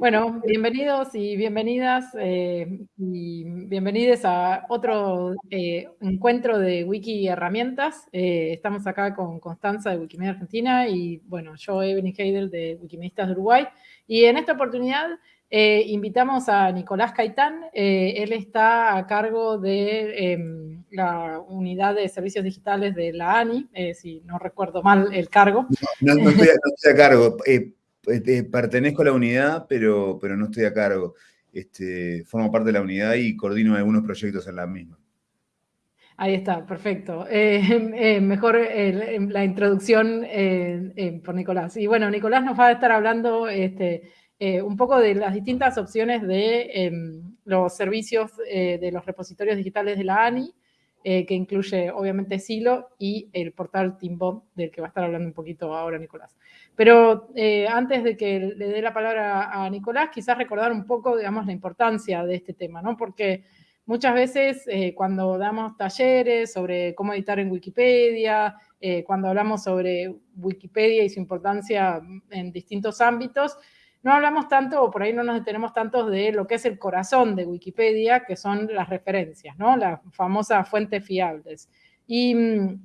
Bueno, bienvenidos y bienvenidas eh, y bienvenidos a otro eh, encuentro de Wiki Herramientas. Eh, estamos acá con Constanza de Wikimedia Argentina y, bueno, yo, Evelyn Heidel de Wikimedistas de Uruguay. Y en esta oportunidad invitamos a Nicolás Caitán. él está a cargo de em, la unidad de servicios digitales de la ANI, si no recuerdo mal el cargo. No, estoy, a cargo este, pertenezco a la unidad, pero, pero no estoy a cargo. Este, formo parte de la unidad y coordino algunos proyectos en la misma. Ahí está, perfecto. Eh, eh, mejor la introducción por Nicolás. Y bueno, Nicolás nos va a estar hablando este, eh, un poco de las distintas opciones de em, los servicios de los repositorios digitales de la ANI, que incluye obviamente Silo y el portal Timbom, del que va a estar hablando un poquito ahora Nicolás. Pero eh, antes de que le dé la palabra a Nicolás, quizás recordar un poco, digamos, la importancia de este tema, ¿no? Porque muchas veces eh, cuando damos talleres sobre cómo editar en Wikipedia, eh, cuando hablamos sobre Wikipedia y su importancia en distintos ámbitos, no hablamos tanto, o por ahí no nos detenemos tanto de lo que es el corazón de Wikipedia, que son las referencias, ¿no? Las famosas fuentes fiables. Y mm,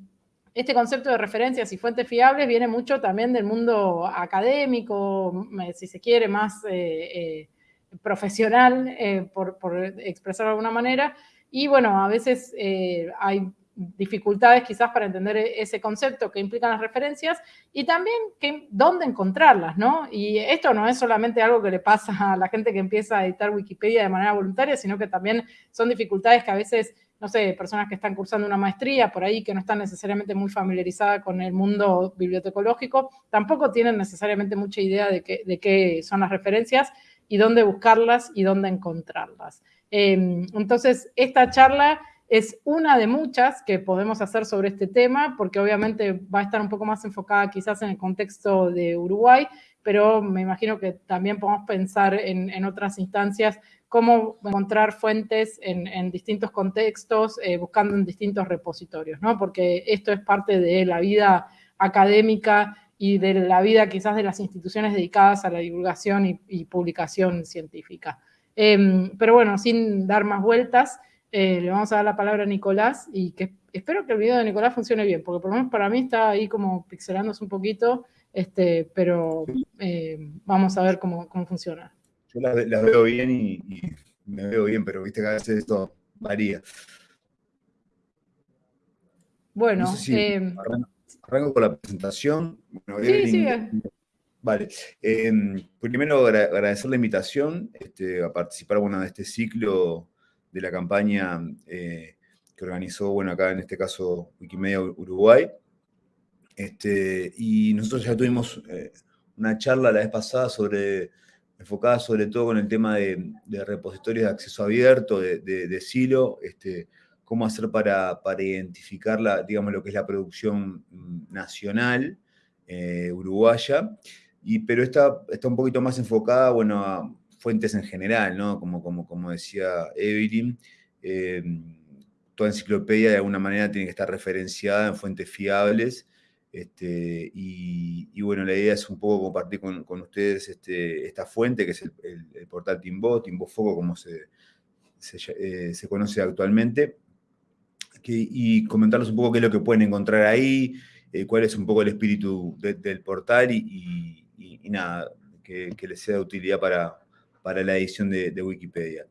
este concepto de referencias y fuentes fiables viene mucho también del mundo académico, si se quiere, más eh, eh, profesional, eh, por, expresarlo de alguna manera. Y bueno, a veces hay dificultades quizás para entender ese concepto que implican las referencias y también que, dónde encontrarlas, ¿no? Y esto no es solamente algo que le pasa a la gente que empieza a editar Wikipedia de manera voluntaria, sino que también son dificultades que a veces no sé, personas que están cursando una maestría por ahí, que no están necesariamente muy familiarizadas con el mundo bibliotecológico, tampoco tienen necesariamente mucha idea de qué, de qué son las referencias y dónde buscarlas y dónde encontrarlas. Em, entonces, esta charla es una de muchas que podemos hacer sobre este tema, porque obviamente va a estar un poco más enfocada quizás en el contexto de Uruguay, pero me imagino que también podemos pensar en, otras instancias cómo encontrar fuentes en, distintos contextos, eh, buscando en distintos repositorios, ¿no? Porque esto es parte de la vida académica y de la vida quizás de las instituciones dedicadas a la divulgación y, publicación científica. Em, pero bueno, sin dar más vueltas, eh, le vamos a dar la palabra a Nicolás y que espero que el video de Nicolás funcione bien, porque por lo menos para mí está ahí como pixelándose un poquito, este, pero eh, vamos a ver cómo, cómo funciona. Yo las, veo bien y, me veo bien, pero viste que a veces esto varía. Bueno, eh, arranco, con la presentación. sí, sí. Vale. Primero agradecer la invitación este, a participar bueno, de este ciclo de la campaña eh, que organizó, bueno, acá en este caso Wikimedia Uruguay. Este, y nosotros ya tuvimos eh, una charla la vez pasada sobre enfocada sobre todo con el tema de, repositorios de acceso abierto, de, silo, este, cómo hacer para, identificar la, digamos, lo que es la producción mm, nacional eh, uruguaya, y, pero está, está un poquito más enfocada bueno, a fuentes en general, ¿no? como, como, como decía Evelyn, eh, toda enciclopedia de alguna manera tiene que estar referenciada en fuentes fiables, este, y, bueno, la idea es un poco compartir con, ustedes este, esta fuente, que es el, portal Timbo, Timbo Foco, como se, eh, se, conoce actualmente, y comentarles un poco qué es lo que pueden encontrar ahí, eh, cuál es un poco el espíritu del portal y, nada, que, les sea de utilidad para, para la edición de, Wikipedia.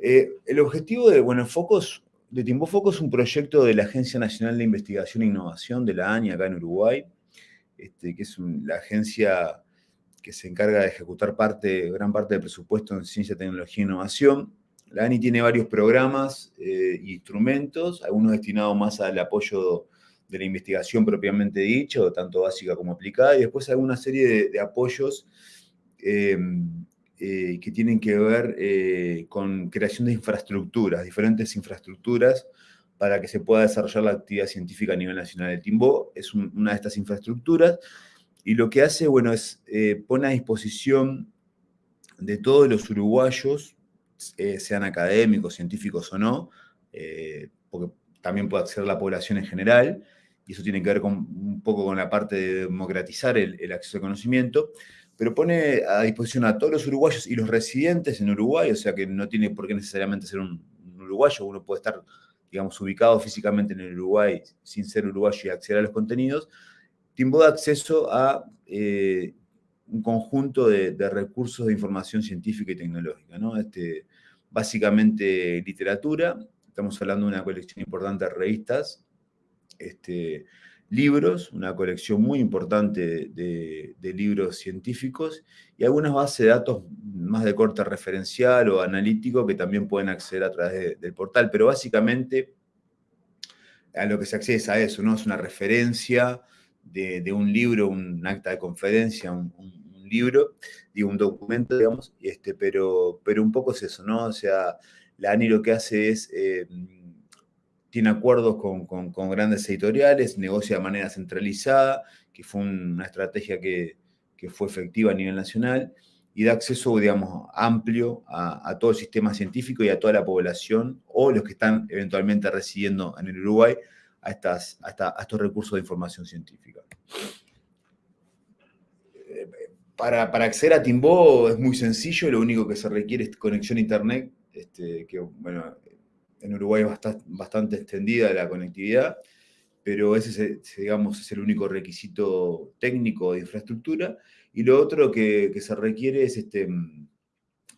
Eh, el objetivo de Bueno Focos Tiempo Foco es un proyecto de la Agencia Nacional de Investigación e Innovación de la ANI acá en Uruguay, este, que es la agencia que se encarga de ejecutar parte, gran parte del presupuesto en ciencia, tecnología e innovación. La ANI tiene varios programas e instrumentos, algunos destinados más al apoyo de la investigación propiamente dicho, tanto básica como aplicada, y después hay una serie de, apoyos eh, eh, que tienen que ver eh, con creación de infraestructuras, diferentes infraestructuras para que se pueda desarrollar la actividad científica a nivel nacional. El Timbo es una de estas infraestructuras y lo que hace, bueno, es eh, pone a disposición de todos los uruguayos, sean académicos, científicos o no, porque también puede acceder la población en general, y eso tiene que ver con, un poco con la parte de democratizar el acceso al conocimiento, pero pone a disposición a todos los uruguayos y los residentes en Uruguay, o sea que no tiene por qué necesariamente ser un, uruguayo, uno puede estar, digamos, ubicado físicamente en el Uruguay sin ser uruguayo y acceder a los contenidos, Timbo da acceso a eh, un conjunto de, recursos de información científica y tecnológica, ¿no? Este, básicamente literatura, estamos hablando de una colección importante de revistas, este, libros, una colección muy importante de, libros científicos y algunas bases de datos más de corte referencial o analítico que también pueden acceder a través del portal, pero básicamente a lo que se accede es a eso, ¿no? Es una referencia de, un libro, un acta de conferencia, un, libro, digo, un documento, digamos, este, pero, pero un poco es eso, ¿no? O sea, la ANI lo que hace es... Eh, tiene acuerdos con, grandes editoriales, negocia de manera centralizada, que fue una estrategia que, fue efectiva a nivel nacional, y da acceso, digamos, amplio a, todo el sistema científico y a toda la población, o los que están eventualmente residiendo en el Uruguay, a, estos recursos de información científica. Para, acceder a Timbó es muy sencillo, lo único que se requiere es conexión a internet, este, que bueno, en Uruguay es bastante, extendida la conectividad, pero ese, digamos, es el único requisito técnico de infraestructura. Y lo otro que, se requiere es este,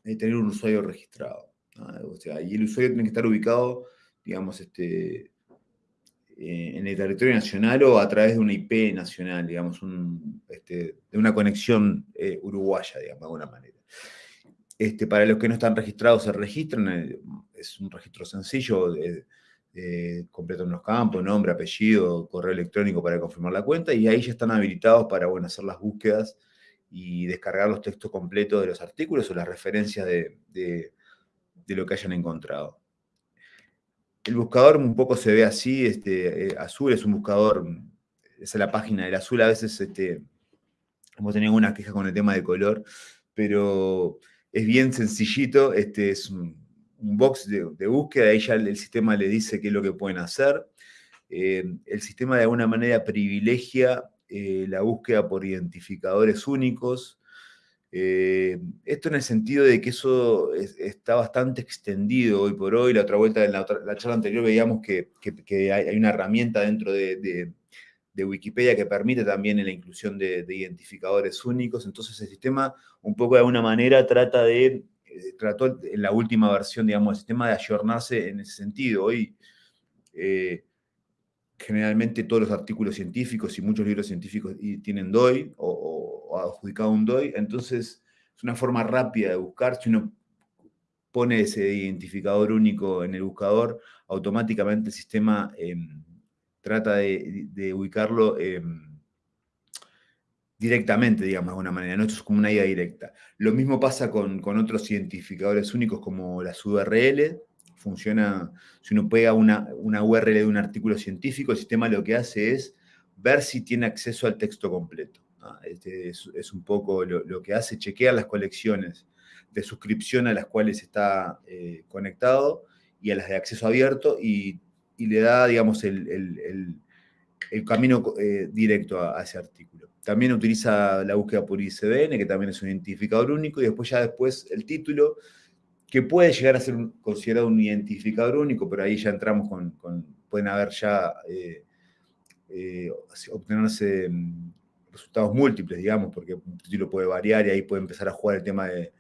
tener un usuario registrado. y el usuario tiene que estar ubicado, digamos, este, eh, en el territorio nacional o a través de una IP nacional, digamos, este, de una conexión eh, uruguaya, digamos, de alguna manera. Este, para los que no están registrados, se registran. Eh, es un registro sencillo, de, completan los campos, nombre, apellido, correo electrónico para confirmar la cuenta, y ahí ya están habilitados para bueno, hacer las búsquedas y descargar los textos completos de los artículos o las referencias de, lo que hayan encontrado. El buscador un poco se ve así, este, eh, azul es un buscador, esa es la página del azul, a veces este, hemos tenido una queja con el tema de color, pero es bien sencillito, este es un, box de, búsqueda, ahí ya el, sistema le dice qué es lo que pueden hacer. Eh, el sistema de alguna manera privilegia eh, la búsqueda por identificadores únicos. Eh, esto en el sentido de que eso está bastante extendido hoy por hoy. La otra vuelta, en la, charla anterior veíamos que, hay, una herramienta dentro de de Wikipedia que permite también la inclusión de, identificadores únicos. Entonces el sistema un poco de alguna manera trata de, trató en la última versión, digamos, el sistema de ayornarse en ese sentido. Hoy eh, generalmente todos los artículos científicos y muchos libros científicos tienen DOI o, adjudicado un DOI, entonces es una forma rápida de buscar. Si uno pone ese identificador único en el buscador, automáticamente el sistema... Em, trata de, ubicarlo em, directamente, digamos, de alguna manera, ¿no? Es como una idea directa. Lo mismo pasa con, otros identificadores únicos como las URL, funciona, si uno pega una, una, URL de un artículo científico, el sistema lo que hace es ver si tiene acceso al texto completo. Este es, un poco lo, que hace, chequear las colecciones de suscripción a las cuales está eh, conectado y a las de acceso abierto y le da, digamos, el, camino eh, directo a, ese artículo. También utiliza la búsqueda por ICBN, que también es un identificador único, y después ya después el título, que puede llegar a ser considerado un identificador único, pero ahí ya entramos con, pueden haber ya, eh, eh, obtenerse mm, resultados múltiples, digamos, porque un título puede variar y ahí puede empezar a jugar el tema de,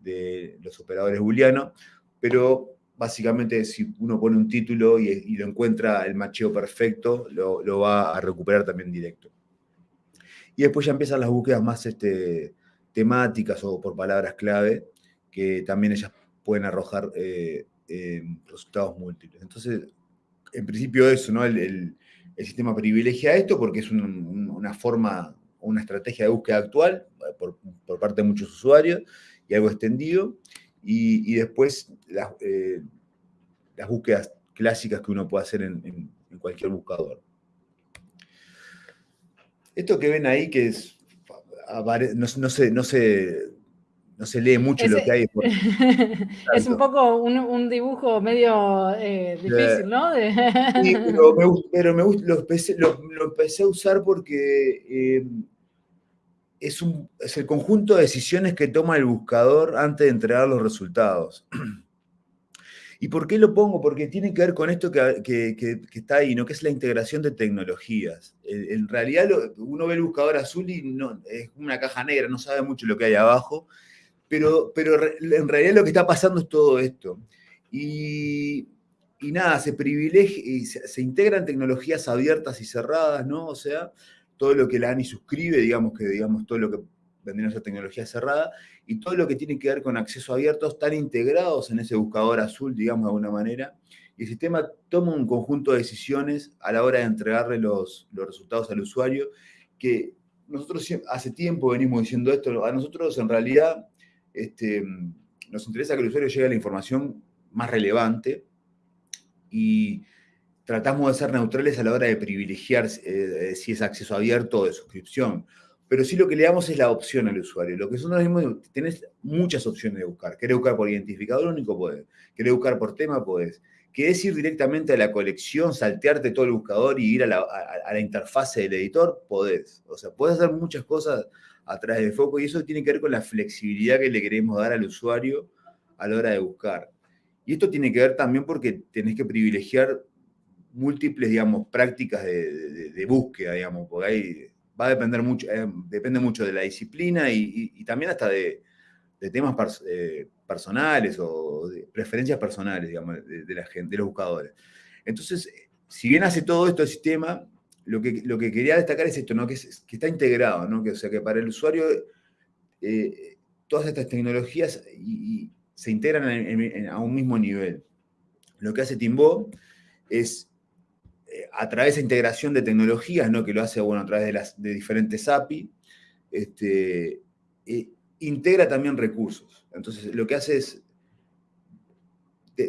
de los operadores booleanos, pero básicamente si uno pone un título y, lo encuentra el macheo perfecto, lo, va a recuperar también directo. Y después ya empiezan las búsquedas más este, temáticas o por palabras clave, que también ellas pueden arrojar eh, eh, resultados múltiples. Entonces, en principio eso, ¿no? El, sistema privilegia esto porque es una forma, una estrategia de búsqueda actual eh, por, parte de muchos usuarios y algo extendido. Y, después eh, las, búsquedas clásicas que uno puede hacer en, cualquier buscador. Esto que ven ahí, que es, no, se, no, se, lee mucho lo que hay. es un poco un, dibujo medio eh, difícil, ¿no? sí, pero me, pero me lo, empecé, a usar porque... Eh, es, un, es el conjunto de decisiones que toma el buscador antes de entregar los resultados. ¿Y por qué lo pongo? Porque tiene que ver con esto que, está ahí, ¿no? que es la integración de tecnologías. En, realidad uno ve el buscador azul y no, es una caja negra, no sabe mucho lo que hay abajo, pero, pero en realidad lo que está pasando es todo esto. Y, nada, se privilegia, y se, integran tecnologías abiertas y cerradas, ¿no? O sea, todo lo que la ANI suscribe, digamos que digamos todo lo que vendría a ser tecnología cerrada, y todo lo que tiene que ver con acceso abierto están integrados en ese buscador azul, digamos de alguna manera, y el sistema toma un conjunto de decisiones a la hora de entregarle los, los resultados al usuario, que nosotros hace tiempo venimos diciendo esto, a nosotros en realidad este, nos interesa que el usuario llegue a la información más relevante y tratamos de ser neutrales a la hora de privilegiar eh, si es acceso abierto o de suscripción. Pero sí lo que le damos es la opción al usuario. Lo que nosotros decimos, tenés muchas opciones de buscar. ¿Querés buscar por identificador único? Podés. ¿Querés buscar por tema? Podés. ¿Querés ir directamente a la colección, saltearte todo el buscador y ir a la, a interfase del editor? Podés. O sea, podés hacer muchas cosas a través de foco y eso tiene que ver con la flexibilidad que le queremos dar al usuario a la hora de buscar. Y esto tiene que ver también porque tenés que privilegiar múltiples, digamos, prácticas de, búsqueda, digamos, porque ahí va a depender mucho, eh, depende mucho de la disciplina y, también hasta de, temas eh, personales o de preferencias personales, digamos, de, la gente, de los buscadores. Entonces, si bien hace todo esto el sistema, lo que, lo que quería destacar es esto, ¿no? que, está integrado, ¿no? que, o sea, que para el usuario eh, todas estas tecnologías se integran a un mismo nivel. Lo que hace Timbo es, eh, a través de integración de tecnologías, ¿no? que lo hace bueno, a través de, las, de diferentes API, este, eh, integra también recursos. Entonces, lo que hace es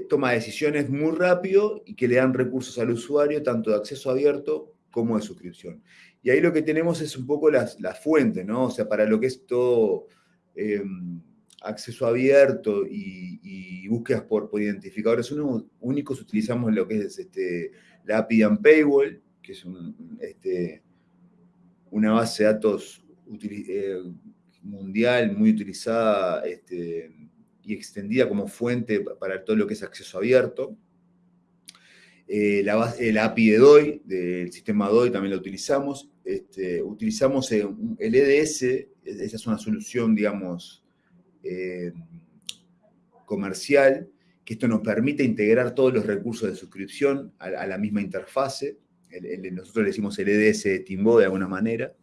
toma decisiones muy rápido y que le dan recursos al usuario, tanto de acceso abierto como de suscripción. Y ahí lo que tenemos es un poco las, fuentes, ¿no? O sea, para lo que es todo em, acceso abierto y, búsquedas por, identificadores únicos, utilizamos lo que es este, la API and Paywall, que es este, una base de datos eh, mundial muy utilizada este, y extendida como fuente para todo lo que es acceso abierto. Eh, la, el API de DOI, del sistema DOI también lo utilizamos. Este, utilizamos el EDS, esa es una solución, digamos, eh, comercial, que esto nos permite integrar todos los recursos de suscripción a, la misma interfase. nosotros le decimos el EDS de Timbo de alguna manera.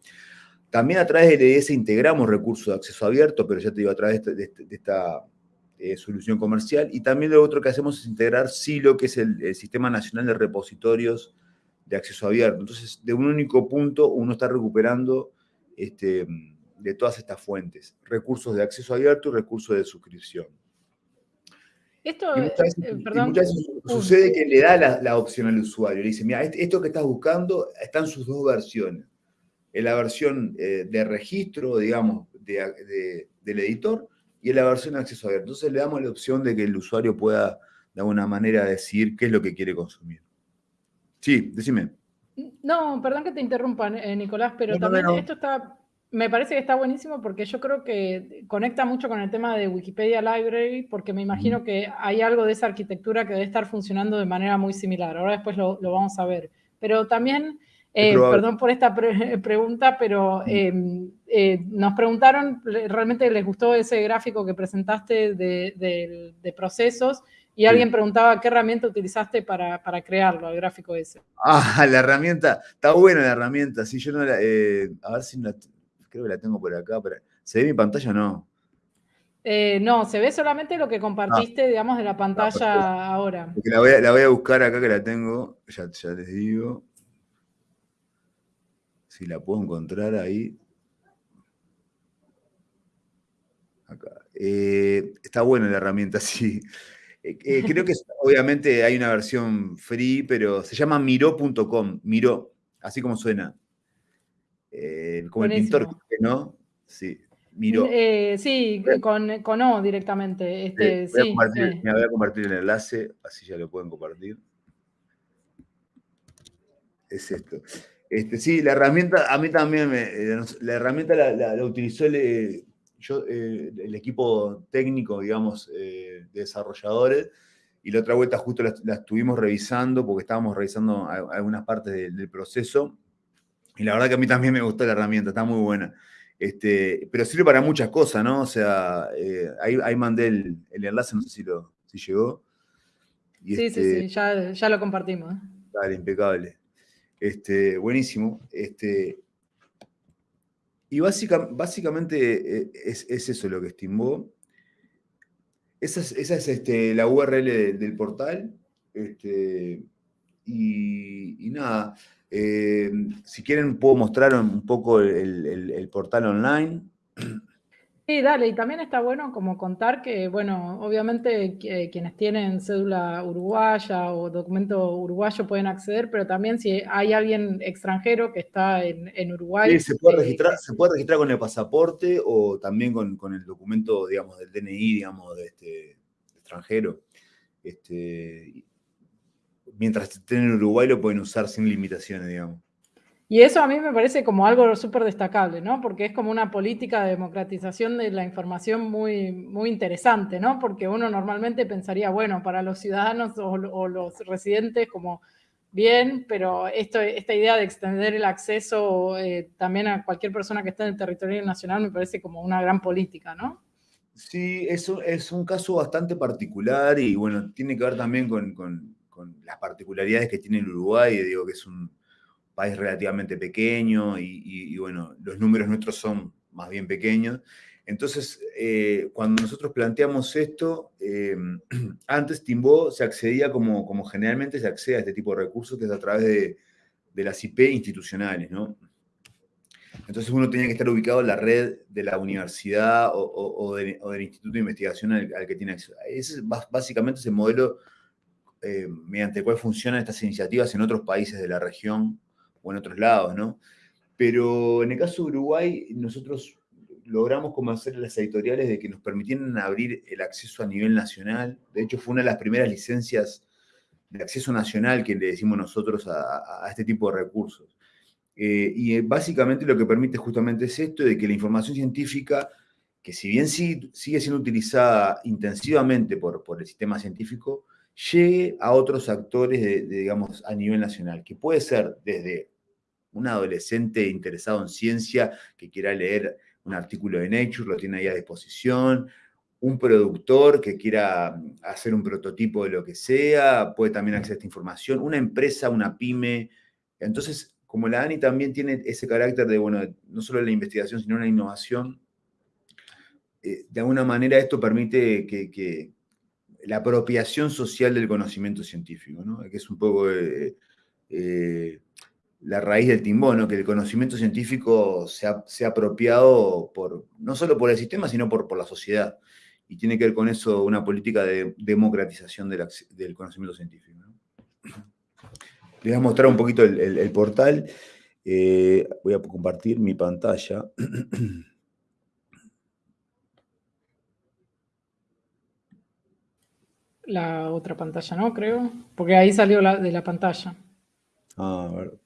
También a través del EDS integramos recursos de acceso abierto, pero ya te digo, a través de, esta eh, solución comercial. Y también lo otro que hacemos es integrar SILO, que es el, Sistema Nacional de Repositorios de Acceso Abierto. Entonces, de un único punto uno está recuperando este, de todas estas fuentes, recursos de acceso abierto y recursos de suscripción. Esto, eh, perdón, sucede que le da la, opción al usuario, le dice, mira, esto que estás buscando está en sus dos versiones. En la versión eh, de registro, digamos, del editor y en la versión de acceso abierto. Entonces le damos la opción de que el usuario pueda de alguna manera decir qué es lo que quiere consumir. Sí, decime. No, perdón que te interrumpa, eh, Nicolás, pero también esto está me parece que está buenísimo porque yo creo que conecta mucho con el tema de Wikipedia Library, porque me imagino que hay algo de esa arquitectura que debe estar funcionando de manera muy similar. Ahora después lo, vamos a ver. Pero también, eh, perdón por esta pregunta, pero em, eh, nos preguntaron, ¿realmente les gustó ese gráfico que presentaste de, procesos? Y alguien preguntaba qué herramienta utilizaste para, crearlo, el gráfico ese. Ah, la herramienta, está buena la herramienta, sí, yo no la, eh, a ver si la, creo que la tengo por acá, pero ¿se ve mi pantalla o no? Eh, no, se ve solamente lo que compartiste, ah. digamos, de la pantalla ahora. La voy, a, la voy, a, buscar acá que la tengo, ya, ya les digo. Si la puedo encontrar ahí. Acá. Eh, está buena la herramienta, sí. Eh, creo que obviamente hay una versión free, pero se llama miro.com, miro, así como suena. Eh, como el pintor, ¿no? Sí, miró. Eh, sí, con, con, O directamente. Este, voy, a sí, me voy a compartir el enlace, así ya lo pueden compartir. Es esto. Este, sí, la herramienta, a mí también, me, eh, la herramienta la, utilizó el, yo, eh, el equipo técnico, digamos, de desarrolladores, y la otra vuelta justo la, estuvimos revisando porque estábamos revisando algunas partes del, proceso, y la verdad que a mí también me gustó la herramienta, está muy buena. Este, pero sirve para muchas cosas, ¿no? O sea, ahí, mandé el, enlace, no sé si, lo, si llegó. sí, sí, este sí, ya, ya lo compartimos. Dale, impecable. Este, buenísimo. Este, y básicamente eh, es, eso lo que estimó. Esa es, este, la URL del portal. Este, y, nada, eh, si quieren puedo mostrar un poco el portal online. Sí, dale, y también está bueno como contar que, bueno, obviamente quienes tienen cédula uruguaya o documento uruguayo pueden acceder, pero también si hay alguien extranjero que está en, Uruguay. Sí, se puede, eh, registrar, se puede registrar con el pasaporte o también con, el documento, digamos, del DNI, digamos, de este extranjero. Este, mientras estén en Uruguay lo pueden usar sin limitaciones, digamos. Y eso a mí me parece como algo súper destacable, ¿no? Porque es como una política de democratización de la información muy, muy interesante, ¿no? Porque uno normalmente pensaría, bueno, para los ciudadanos o, los residentes como bien, pero esto, esta idea de extender el acceso eh, también a cualquier persona que esté en el territorio nacional me parece como una gran política, ¿no? Sí, eso es un caso bastante particular y bueno, tiene que ver también con, con las particularidades que tiene el Uruguay, digo que es un país relativamente pequeño y, bueno, los números nuestros son más bien pequeños. Entonces, eh, cuando nosotros planteamos esto, eh, antes Timbó se accedía como, como generalmente se accede a este tipo de recursos, que es a través de, las IP institucionales, ¿no? Entonces uno tenía que estar ubicado en la red de la universidad o, del instituto de investigación al, que tiene acceso. Ese es básicamente ese modelo eh, mediante el cual funcionan estas iniciativas en otros países de la región o en otros lados, ¿no? Pero en el caso de Uruguay, nosotros logramos como hacer las editoriales de que nos permitieran abrir el acceso a nivel nacional. De hecho, fue una de las primeras licencias de acceso nacional que le decimos nosotros a, este tipo de recursos. Eh, y básicamente lo que permite justamente es esto, de que la información científica, que si bien sigue, siendo utilizada intensivamente por el sistema científico, llegue a otros actores, digamos, a nivel nacional, que puede ser desde un adolescente interesado en ciencia que quiera leer un artículo de Nature, lo tiene ahí a disposición, un productor que quiera hacer un prototipo de lo que sea, puede también acceder a esta información, una empresa, una pyme. Entonces, como la ANI también tiene ese carácter de, bueno, no solo la investigación, sino la innovación, eh, de alguna manera esto permite que, la apropiación social del conocimiento científico, ¿no? que es un poco... Eh, eh, la raíz del timbón, que el conocimiento científico se ha, apropiado por, no solo por el sistema, sino por, por, la sociedad. Y tiene que ver con eso una política de democratización del, conocimiento científico. Les voy a mostrar un poquito el, portal. Eh, voy a compartir mi pantalla. La otra pantalla, ¿no? Creo. Porque ahí salió de la pantalla. Ah, a ver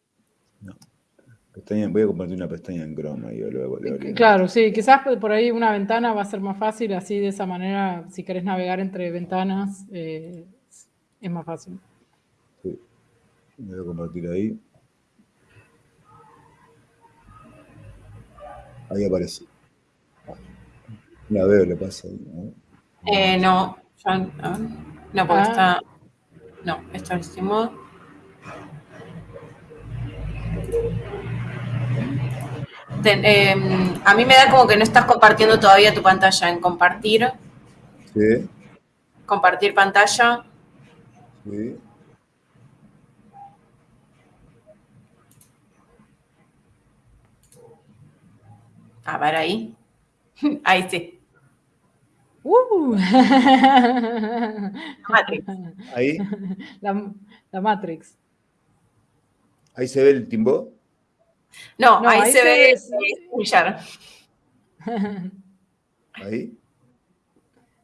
voy a compartir una pestaña en Chrome. Y luego, claro, sí, quizás por ahí una ventana va a ser más fácil, así de esa manera, si querés navegar entre ventanas, eh, es más fácil. Sí, voy a compartir ahí. Ahí aparece. La veo, le pasa ahí. ¿no? Eh, no, no, porque ah. está. No, está en modo. Em, a mí me da como que no estás compartiendo todavía tu pantalla en compartir. Sí. Compartir pantalla. Sí. A ver ahí. Ahí sí. Uh. Matrix. Ahí. La, Matrix. Ahí se ve el timbo. No, ahí, se, ve StreamYard. ¿Ahí?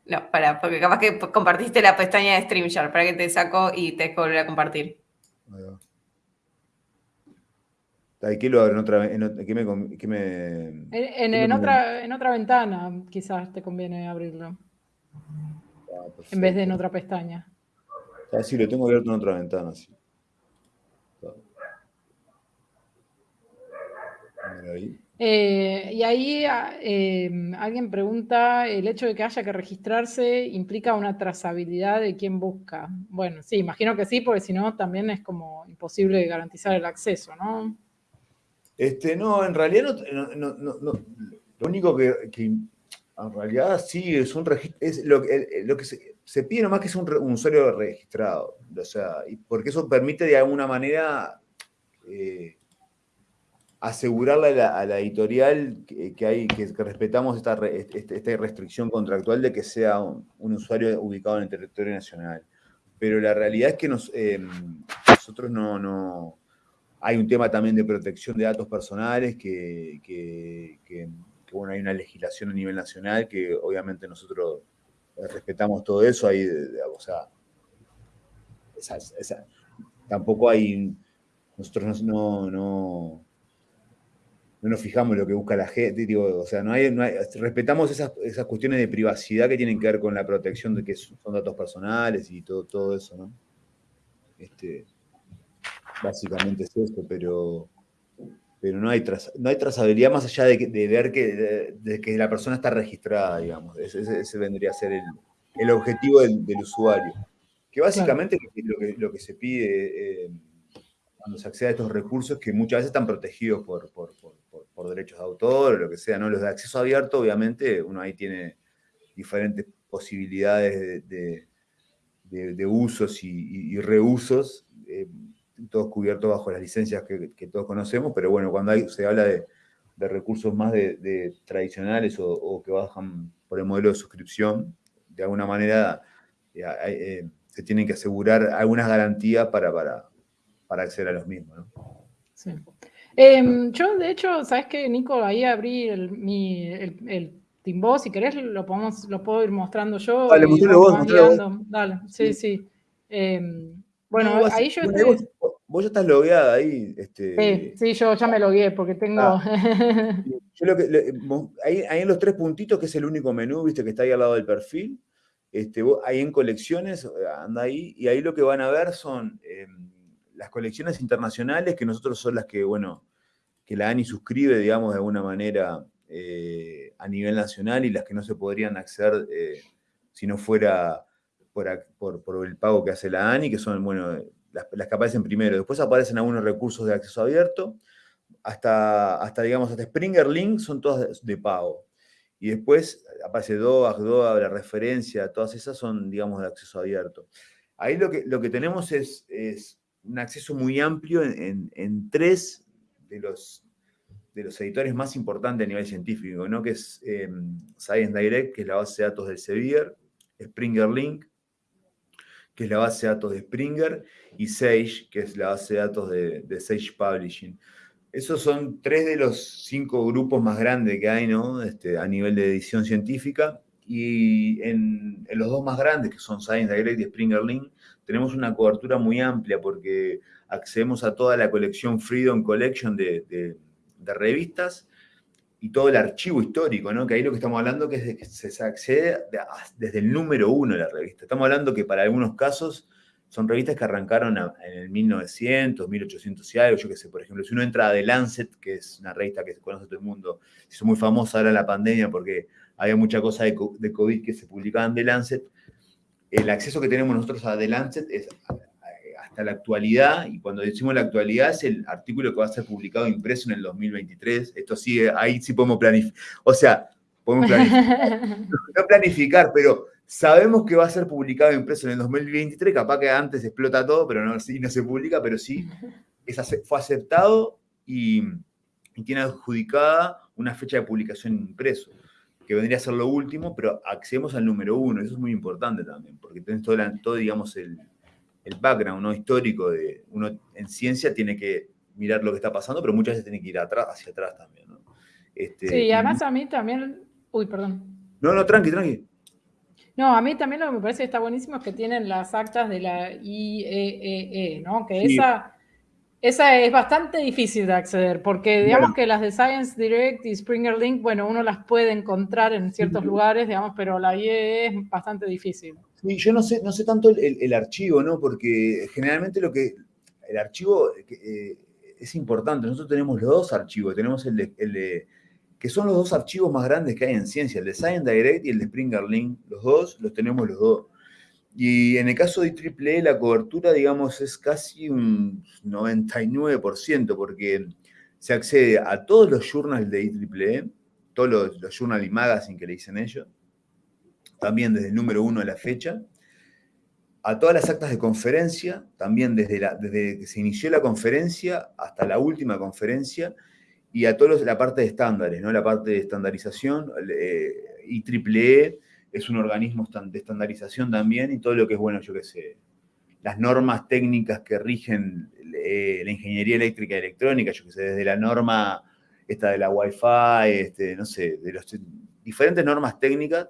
No, para, porque capaz que compartiste la pestaña de StreamYard, para que te saco y te volver a compartir. ¿Qué lo abro en otra, en, En, otra, en otra ventana quizás te conviene abrirlo. Ah, en vez de en otra pestaña. Ah, sí, lo tengo abierto en otra ventana, sí. Eh, y ahí ah, em, alguien pregunta, ¿el hecho de que haya que registrarse implica una trazabilidad de quién busca? Bueno, sí, imagino que sí, porque si no también es como imposible garantizar el acceso, ¿no? Este, no, en realidad no, lo único que, en realidad sí es un registro, lo, que se, pide nomás que es un, usuario registrado, o sea, porque eso permite de alguna manera... Eh, asegurarle a la, editorial que, hay, que, respetamos esta, este, esta, restricción contractual de que sea un, usuario ubicado en el territorio nacional. Pero la realidad es que eh, nosotros no, no, Hay un tema también de protección de datos personales, que, bueno, hay una legislación a nivel nacional que obviamente nosotros respetamos todo eso. Hay, o sea, tampoco hay... Nosotros no, no no nos fijamos lo que busca la gente, digo, o sea, no hay, respetamos esas, cuestiones de privacidad que tienen que ver con la protección de que son datos personales y todo, todo eso, ¿no? Este, básicamente es eso, pero, pero no, hay no hay trazabilidad más allá de, ver que, de, que la persona está registrada, digamos. Ese, vendría a ser el, objetivo del, usuario. Que básicamente lo, que, lo, que, se pide eh, cuando se accede a estos recursos que muchas veces están protegidos por, por derechos de autor o lo que sea, ¿no? Los de acceso abierto, obviamente, uno ahí tiene diferentes posibilidades de, usos y, reusos, eh, todos cubiertos bajo las licencias que, todos conocemos, pero bueno, cuando hay, se habla de, recursos más de, tradicionales o, que bajan por el modelo de suscripción, de alguna manera eh, eh, se tienen que asegurar algunas garantías para, para, para acceder a los mismos. ¿no? Sí. Em, yo, de hecho, ¿sabes qué, Nico? Ahí abrí el, mi, el, el Timbo, si querés lo, podemos, lo puedo ir mostrando yo. Dale, vos, Dale, sí, sí. Em, bueno, ahí yo vos, ya estás logueada ahí. Este... Sí, sí, yo ya me logué porque tengo... Ah. yo lo que, ahí, ahí, en los tres puntitos, que es el único menú, viste, que está ahí al lado del perfil, este, ahí en colecciones, anda ahí, y ahí lo que van a ver son... Em, las colecciones internacionales, que nosotros son las que, bueno, que la ANI suscribe, digamos, de alguna manera eh, a nivel nacional y las que no se podrían acceder eh, si no fuera por, el pago que hace la ANI, que son, bueno, las, que aparecen primero. Después aparecen algunos recursos de acceso abierto, hasta, hasta digamos, hasta Springer Link son todas de, pago. Y después aparece DOAG, DOAG, la referencia, todas esas son, digamos, de acceso abierto. Ahí lo que, lo que tenemos es, es un acceso muy amplio en, tres de los, de los editores más importantes a nivel científico, ¿no? que es em, Science Direct, que es la base de datos del Sevier, Springer Link, que es la base de datos de Springer, y Sage, que es la base de datos de, Sage Publishing. Esos son tres de los cinco grupos más grandes que hay ¿no? Este, a nivel de edición científica. Y en, en, los dos más grandes, que son Science Direct y Springer Link, tenemos una cobertura muy amplia porque accedemos a toda la colección Freedom Collection de, revistas y todo el archivo histórico, ¿no? Que ahí lo que estamos hablando que es que se accede desde el número uno de la revista. Estamos hablando que para algunos casos son revistas que arrancaron en el 1900, 1800 y algo, yo qué sé, por ejemplo, si uno entra a The Lancet, que es una revista que se conoce todo el mundo, hizo muy famosa ahora la pandemia porque había mucha cosa de, de COVID que se publicaba en The Lancet, el acceso que tenemos nosotros a The Lancet es hasta la actualidad, y cuando decimos la actualidad es el artículo que va a ser publicado impreso en el 2023. Esto sí, ahí sí podemos planificar. O sea, podemos planificar. no planificar, pero sabemos que va a ser publicado impreso en el 2023. Capaz que antes explota todo, pero no, sí, no se publica, pero sí fue aceptado y, y tiene adjudicada una fecha de publicación impreso que vendría a ser lo último, pero accedemos al número uno. Eso es muy importante también, porque tenés todo, todo digamos, el, el, background ¿no? histórico de uno en ciencia tiene que mirar lo que está pasando, pero muchas veces tiene que ir atrás, hacia atrás también. ¿no? Este, sí, y además a mí también... Uy, perdón. No, no, tranqui, tranqui. No, a mí también lo que me parece que está buenísimo es que tienen las actas de la IEEE, e e, ¿no? Que esa Esa es bastante difícil de acceder, porque digamos que las de Science Direct y Springer Link, bueno, uno las puede encontrar en ciertos lugares, digamos, pero la IE es bastante difícil. Yo no sé, no sé tanto el, archivo, ¿no? Porque generalmente lo que. El archivo eh, es importante. Nosotros tenemos los dos archivos. Tenemos el de, que son los dos archivos más grandes que hay en ciencia, el de Science Direct y el de Springer Link. Los dos los tenemos los dos. Y en el caso de IEEE, la cobertura, digamos, es casi un 99%, porque se accede a todos los journals de IEEE, todos los, los journal y magazine que le dicen ellos, también desde el número uno de la fecha, a todas las actas de conferencia, también desde, la, desde que se inició la conferencia hasta la última conferencia, y a toda la parte de estándares, ¿no? la parte de estandarización, eh, IEEE es un organismo de estandarización también y todo lo que es, bueno, yo qué sé, las normas técnicas que rigen eh, la ingeniería eléctrica y electrónica, yo qué sé, desde la norma esta de la Wi-Fi, este, no sé, de las diferentes normas técnicas,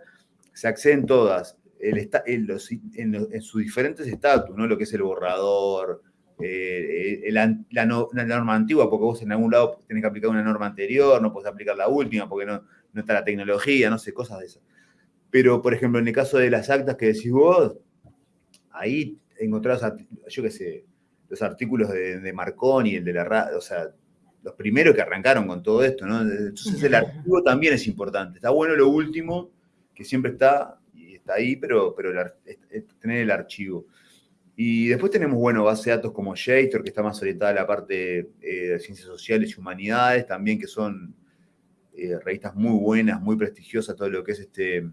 se acceden todas el, en, los, en, sus diferentes estatus, ¿no? Lo que es el borrador, eh, la, norma antigua, porque vos en algún lado tenés que aplicar una norma anterior, no podés aplicar la última porque no, no está la tecnología, no sé, cosas de esas. Pero, por ejemplo, en el caso de las actas que decís vos, ahí encontrás, yo qué sé, los artículos de, Marconi, el de la radio, o sea, los primeros que arrancaron con todo esto, ¿no? Entonces el archivo también es importante. Está bueno lo último, que siempre está, y está ahí, pero, pero tener el archivo. Y después tenemos, bueno, base de datos como JSTOR, que está más orientada a la parte eh, de ciencias sociales y humanidades, también que son eh, revistas muy buenas, muy prestigiosas, todo lo que es este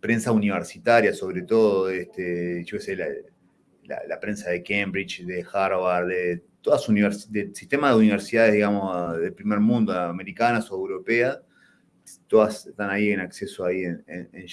prensa universitaria, sobre todo, este, yo sé, la, prensa de Cambridge, de Harvard, de todas del sistema de universidades, digamos, del primer mundo, americanas o europeas, todas están ahí en acceso ahí en, en,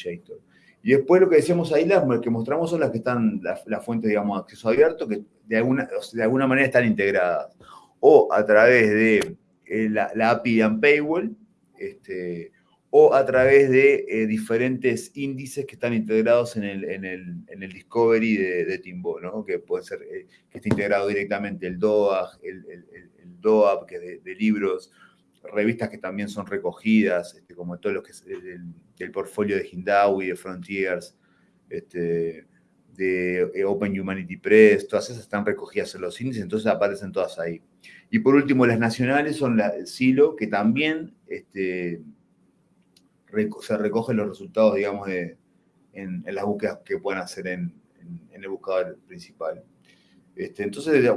Y después lo que decíamos ahí, las que mostramos son las que están, las fuentes, digamos, de acceso abierto, que de alguna, de alguna manera están integradas. O a través de eh, la, la, API de Paywall, este, o a través de eh, diferentes índices que están integrados en el, en el, en el Discovery de, de, Timbo, ¿no? que puede ser eh, que esté integrado directamente el DOAG, el, el, el DOAP, que es de, libros, revistas que también son recogidas, este, como todo lo que del, portfolio de Hindawi, de Frontiers, este, de eh, Open Humanity Press, todas esas están recogidas en los índices, entonces aparecen todas ahí. Y por último, las nacionales son la, SILO, que también... Este, se recogen los resultados, digamos, de, en, las búsquedas que puedan hacer en, el buscador principal. Entonces,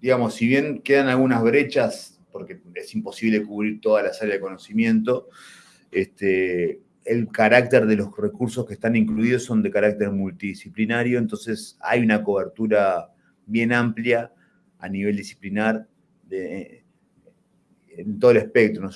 digamos, si bien quedan algunas brechas, porque es imposible cubrir toda la áreas de conocimiento, este, el carácter de los recursos que están incluidos son de carácter multidisciplinario, entonces hay una cobertura bien amplia a nivel disciplinar de, en todo el espectro.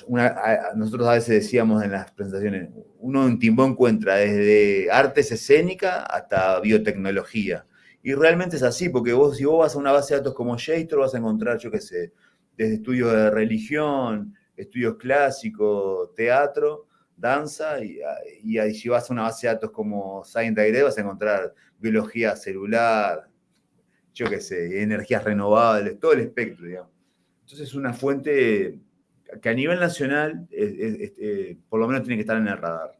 nosotros a veces decíamos en las presentaciones, uno en Timbó encuentra desde artes escénicas hasta biotecnología. Y realmente es así, porque vos, si vos vas a una base de datos como JSTOR, vas a encontrar, yo qué sé, desde estudios de religión, estudios clásicos, teatro, danza, y, y, si vas a una base de datos como Science Direct, vas a encontrar biología celular, yo qué sé, energías renovables, todo el espectro, digamos. Entonces es una fuente que a nivel nacional, eh, por lo menos tiene que estar en el radar.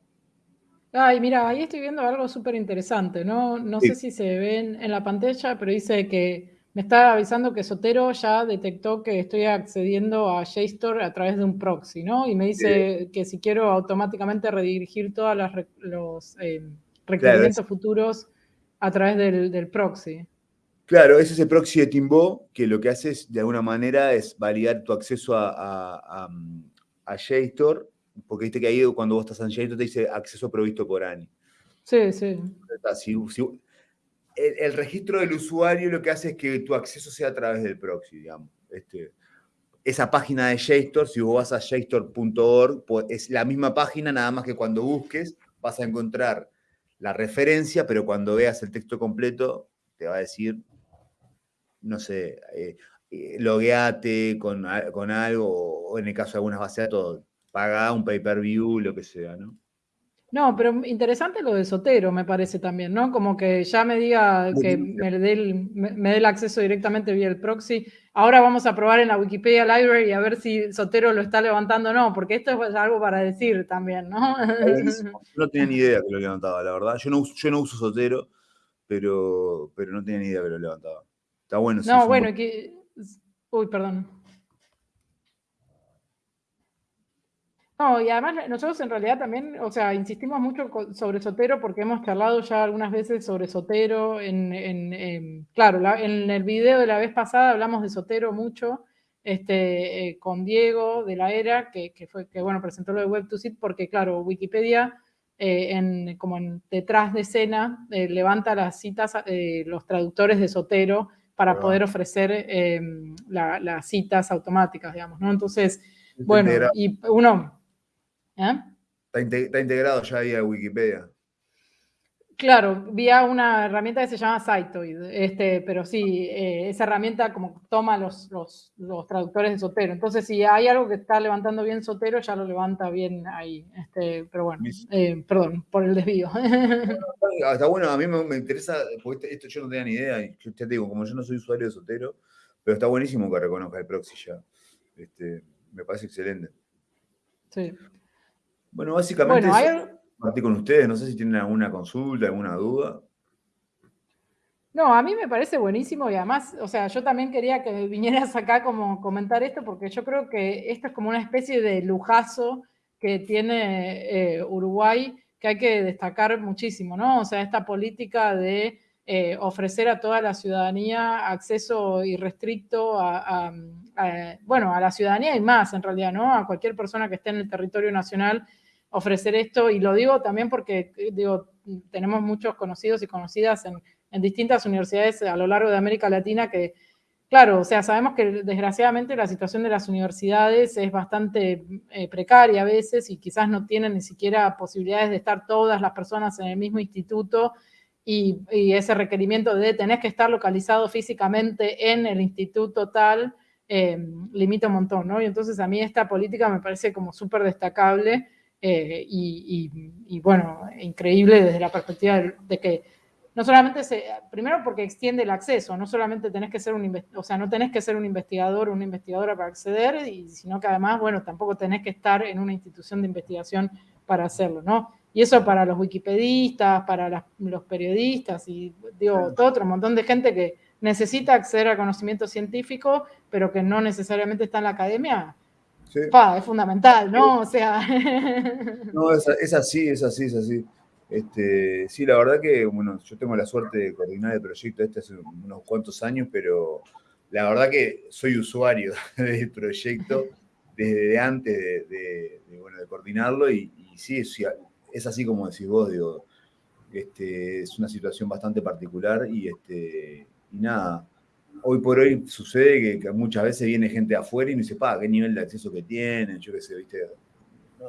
Ay, mira, ahí estoy viendo algo súper interesante, ¿no? No sé si se ven en la pantalla, pero dice que me está avisando que Sotero ya detectó que estoy accediendo a JSTOR a través de un proxy, ¿no? Y me dice que si quiero automáticamente redirigir todos los eh, requerimientos futuros a través del, del proxy. Claro, ese es el proxy de Timbo, que lo que hace es, de alguna manera, es validar tu acceso a, a, JSTOR, porque viste que ahí cuando vos estás en JSTOR te dice acceso provisto por ANI. Sí, sí. El, registro del usuario lo que hace es que tu acceso sea a través del proxy, digamos. Este, esa página de JSTOR, si vos vas a jstor.org, pues es la misma página, nada más que cuando busques vas a encontrar la referencia, pero cuando veas el texto completo te va a decir no sé, eh, eh, logueate con, algo, o en el caso de algunas bases de datos, paga un pay-per-view, lo que sea, ¿no? No, pero interesante lo de Sotero, me parece también, ¿no? Como que ya me diga que me dé, el, me, dé el acceso directamente vía el proxy. Ahora vamos a probar en la Wikipedia Library a ver si Sotero lo está levantando o no, porque esto es algo para decir también, ¿no? No tenía ni idea que lo levantaba, la verdad. Yo no, yo no uso Sotero, pero, pero no tenía ni idea que lo levantaba. Está bueno. No, bueno, que... Uy, perdón. No, y además nosotros en realidad también, o sea, insistimos mucho sobre Sotero porque hemos charlado ya algunas veces sobre Sotero. En, claro, en el video de la vez pasada hablamos de Sotero mucho este, eh, con Diego de la ERA, que, fue, que bueno, presentó lo de Web2Sit porque, claro, Wikipedia, eh, en, como en detrás de escena, eh, levanta las citas, los traductores de Sotero para poder ofrecer las citas automáticas, digamos, ¿no? Entonces, bueno, y uno ¿Eh? Está, integrado ya ahí a Wikipedia. Claro, vía una herramienta que se llama Cytoid, este, pero sí, eh, esa herramienta como toma los, los, traductores de Sotero. Entonces, si hay algo que está levantando bien Sotero, ya lo levanta bien ahí. Este, pero bueno, eh, perdón por el desvío. está bueno, a mí me, interesa, porque esto yo no tenía ni idea, y yo te digo, como yo no soy usuario de Sotero, pero está buenísimo que reconozca el proxy ya. Este, me parece excelente. Sí. Bueno, básicamente bueno, con ustedes. No sé si tienen alguna consulta, alguna duda. No, a mí me parece buenísimo y además, o sea, yo también quería que vinieras acá como comentar esto porque yo creo que esto es como una especie de lujazo que tiene eh, Uruguay que hay que destacar muchísimo, ¿no? O sea, esta política de eh, ofrecer a toda la ciudadanía acceso irrestricto a, bueno, a la ciudadanía y más en realidad, ¿no? A cualquier persona que esté en el territorio nacional ofrecer esto, y lo digo también porque digo, tenemos muchos conocidos y conocidas en, distintas universidades a lo largo de América Latina que, claro, o sea, sabemos que desgraciadamente la situación de las universidades es bastante eh, precaria a veces y quizás no tienen ni siquiera posibilidades de estar todas las personas en el mismo instituto y, ese requerimiento de tener que estar localizado físicamente en el instituto tal eh, limita un montón, ¿no? Y entonces a mí esta política me parece como súper destacable eh, y, bueno, increíble desde la perspectiva de, que no solamente se, primero porque extiende el acceso, no solamente tenés que ser un, o sea, no tenés que ser un investigador o una investigadora para acceder, y, sino que además, bueno, tampoco tenés que estar en una institución de investigación para hacerlo, ¿no? Y eso para los wikipedistas, para los periodistas y digo, todo otro montón de gente que necesita acceder al conocimiento científico, pero que no necesariamente está en la academia, es fundamental, ¿no? O sea. No, es, así, es así, es así. Este, sí, la verdad que, bueno, yo tengo la suerte de coordinar el proyecto este hace unos cuantos años, pero la verdad que soy usuario del proyecto desde antes de, bueno, de coordinarlo y, sí, es, así como decís vos, digo, este, es una situación bastante particular y, este, y nada, hoy por hoy sucede que, muchas veces viene gente afuera y no dice, pa, qué nivel de acceso que tienen, yo qué sé, viste.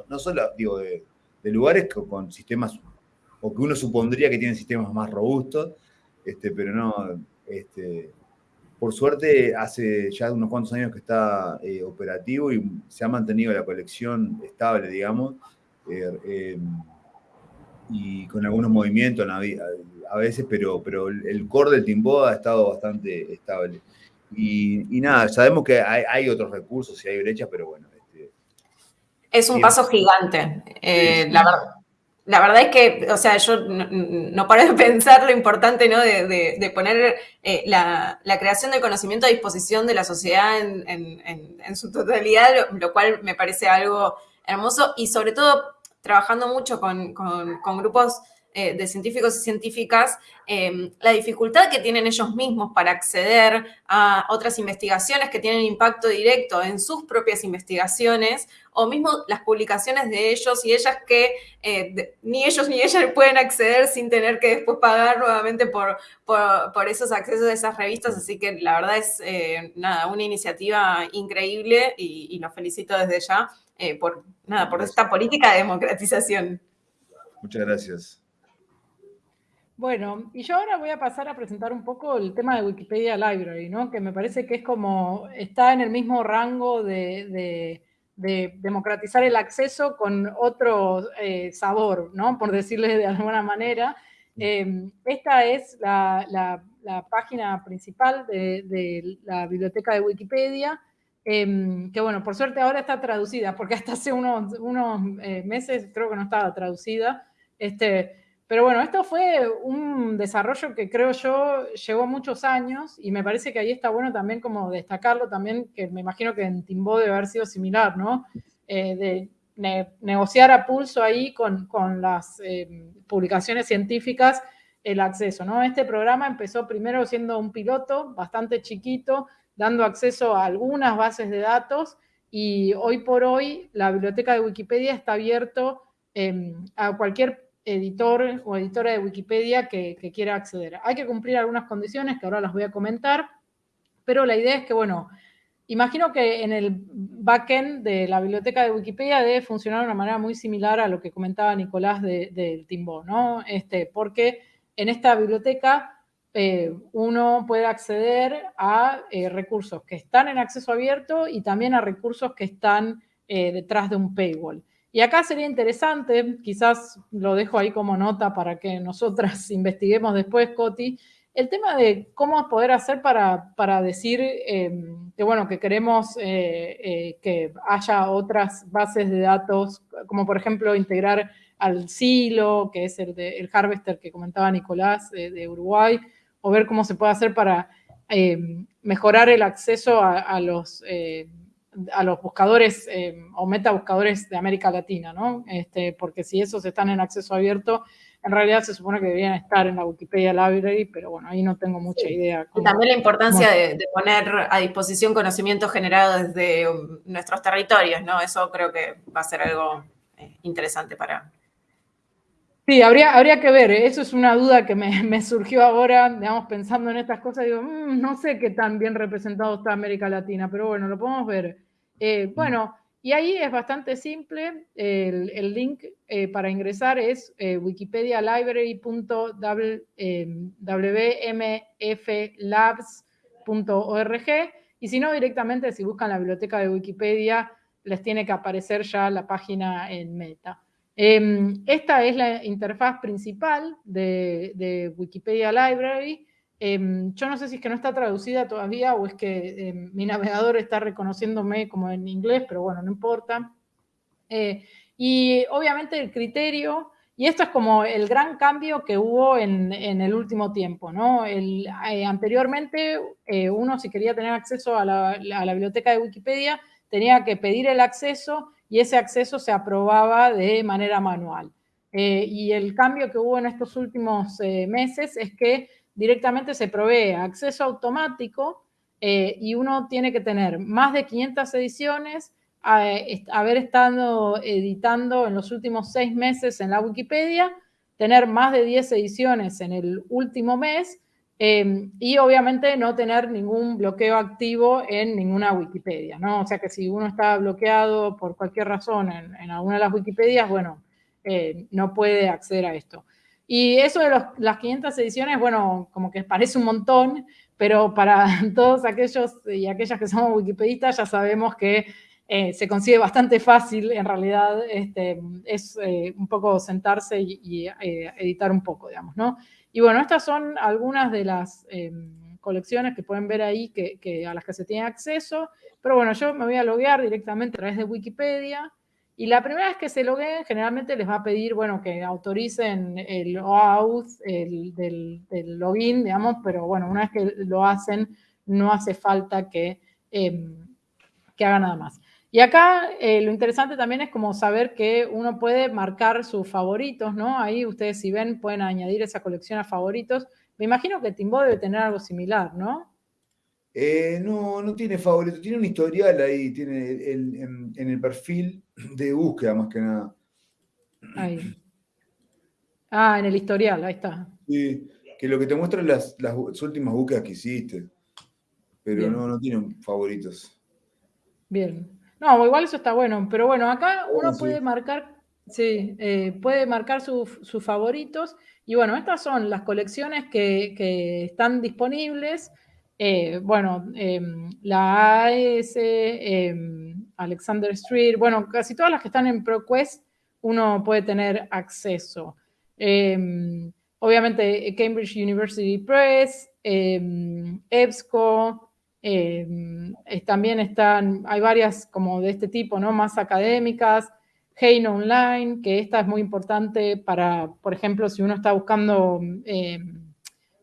No, solo, digo, de, lugares con, sistemas, o que uno supondría que tienen sistemas más robustos, este, pero no, este, por suerte hace ya unos cuantos años que está eh, operativo y se ha mantenido la colección estable, digamos, eh, eh, y con algunos movimientos a veces, pero, pero el core del Timbo ha estado bastante estable. Y, nada, sabemos que hay, otros recursos y hay brechas, pero bueno. Este, es un paso gigante. Eh, la, la, verdad es que, o sea, yo no, paro de pensar lo importante, ¿no? De, poner eh, la, creación del conocimiento a disposición de la sociedad en, su totalidad, lo, cual me parece algo hermoso y sobre todo trabajando mucho con, con grupos eh, de científicos y científicas em, la dificultad que tienen ellos mismos para acceder a otras investigaciones que tienen impacto directo en sus propias investigaciones o mismo las publicaciones de ellos y ellas que eh, ni ellos ni ellas pueden acceder sin tener que después pagar nuevamente por, por, esos accesos a esas revistas. Así que la verdad es eh, nada, una iniciativa increíble y, y los felicito desde ya por, nada, por esta política de democratización. Muchas gracias. Bueno, y yo ahora voy a pasar a presentar un poco el tema de Wikipedia Library, ¿no? Que me parece que es como, está en el mismo rango de, democratizar el acceso con otro eh, sabor, ¿no? Por decirle de alguna manera. Em, esta es la, página principal de, la biblioteca de Wikipedia, em, que bueno, por suerte ahora está traducida, porque hasta hace unos, unos eh, meses creo que no estaba traducida. Este, pero bueno, esto fue un desarrollo que creo yo llevó muchos años y me parece que ahí está bueno también como destacarlo también, que me imagino que en Timbo debe haber sido similar, ¿no? Eh, de negociar a pulso ahí con, las eh, publicaciones científicas el acceso, ¿no? Este programa empezó primero siendo un piloto bastante chiquito, dando acceso a algunas bases de datos y hoy por hoy la biblioteca de Wikipedia está abierto em, a cualquier editor o editora de Wikipedia que, quiera acceder. Hay que cumplir algunas condiciones que ahora las voy a comentar, pero la idea es que, bueno, imagino que en el backend de la biblioteca de Wikipedia debe funcionar de una manera muy similar a lo que comentaba Nicolás del de, Timbo, ¿no? Este, porque en esta biblioteca eh, uno puede acceder a eh, recursos que están en acceso abierto y también a recursos que están eh, detrás de un paywall. Y acá sería interesante, quizás lo dejo ahí como nota para que nosotras investiguemos después, Coti, el tema de cómo poder hacer para, para decir em, que, bueno, que queremos eh, eh, que haya otras bases de datos, como por ejemplo integrar al Silo, que es el, de, el Harvester que comentaba Nicolás de, Uruguay, o ver cómo se puede hacer para em, mejorar el acceso a los eh, a los buscadores eh, o metabuscadores de América Latina, ¿no? Este, porque si esos están en acceso abierto, en realidad se supone que deberían estar en la Wikipedia Library, pero bueno, ahí no tengo mucha idea. y también la importancia de, poner a disposición conocimiento generado desde um, nuestros territorios, ¿no? Eso creo que va a ser algo eh, interesante para... Sí, habría, habría que ver, ¿eh? eso es una duda que me, surgió ahora, digamos, pensando en estas cosas, digo, mm, no sé qué tan bien representado está América Latina, pero bueno, lo podemos ver. Eh, mm. bueno, y ahí es bastante simple. El, link eh, para ingresar es eh, wikipedialibrary.wmflabs.org y si no, directamente si buscan la biblioteca de Wikipedia, les tiene que aparecer ya la página en meta. Em, esta es la interfaz principal de, Wikipedia Library. Em, yo no sé si es que no está traducida todavía o es que em, mi navegador está reconociéndome como en inglés, pero bueno, no importa. Eh, y obviamente el criterio, y esto es como el gran cambio que hubo en, el último tiempo, eh, anteriormente, eh, uno si quería tener acceso a la, biblioteca de Wikipedia, tenía que pedir el acceso y ese acceso se aprobaba de manera manual. y el cambio que hubo en estos últimos meses es que directamente se provee acceso automático eh, y uno tiene que tener más de 500 ediciones, haber estado editando en los últimos seis meses en la Wikipedia, tener más de 10 ediciones en el último mes eh, y obviamente no tener ningún bloqueo activo en ninguna Wikipedia, ¿no? O sea que si uno está bloqueado por cualquier razón en, alguna de las Wikipedias, bueno, eh, no puede acceder a esto. Y eso de las 500 ediciones, bueno, como que parece un montón, pero para todos aquellos y aquellas que somos wikipedistas ya sabemos que eh, se consigue bastante fácil, en realidad este, es eh, un poco sentarse y, eh, editar un poco, digamos, ¿no? Y bueno, estas son algunas de las em, colecciones que pueden ver ahí que, a las que se tiene acceso, pero bueno, yo me voy a loguear directamente a través de Wikipedia, y la primera vez que se logueen, generalmente les va a pedir, bueno, que autoricen el OAuth el, del, login, digamos, pero bueno, una vez que lo hacen, no hace falta que, em, que haga nada más. Y acá eh, lo interesante también es como saber que uno puede marcar sus favoritos, ¿no? Ahí ustedes si ven pueden añadir esa colección a favoritos. Me imagino que Timbo debe tener algo similar, ¿no? Eh, no, no tiene favorito, tiene un historial ahí, tiene en, el perfil de búsqueda más que nada. Ahí. Ah, en el historial, ahí está. Sí, que lo que te muestra las, las últimas búsquedas que hiciste, pero no, no tiene favoritos. Bien. No, igual eso está bueno, pero bueno, acá uno puede marcar, sí, eh, puede marcar sus favoritos. Y bueno, estas son las colecciones que, que están disponibles. Eh, bueno, em, la AS, em, Alexander Street, bueno, casi todas las que están en ProQuest uno puede tener acceso. Em, obviamente Cambridge University Press, EBSCO, em, también están, hay varias como de este tipo, ¿no? Más académicas, Hein Online, que esta es muy importante para, por ejemplo, si uno está buscando em,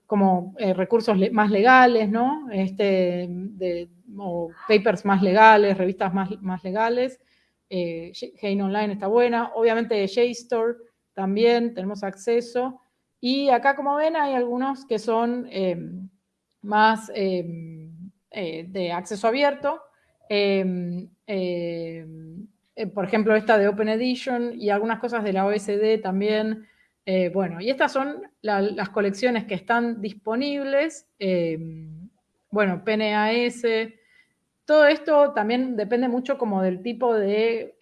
como eh, recursos más legales, ¿no? Este, o papers más legales, revistas más, más legales. Eh, Online está buena. Obviamente JSTOR también tenemos acceso. Y acá, como ven, hay algunos que son em, más eh, de acceso abierto. Em, eh, por ejemplo, esta de Open Edition y algunas cosas de la OSD también. Eh, bueno, y estas son las colecciones que están disponibles. bueno, PNAS. Todo esto también depende mucho como del tipo de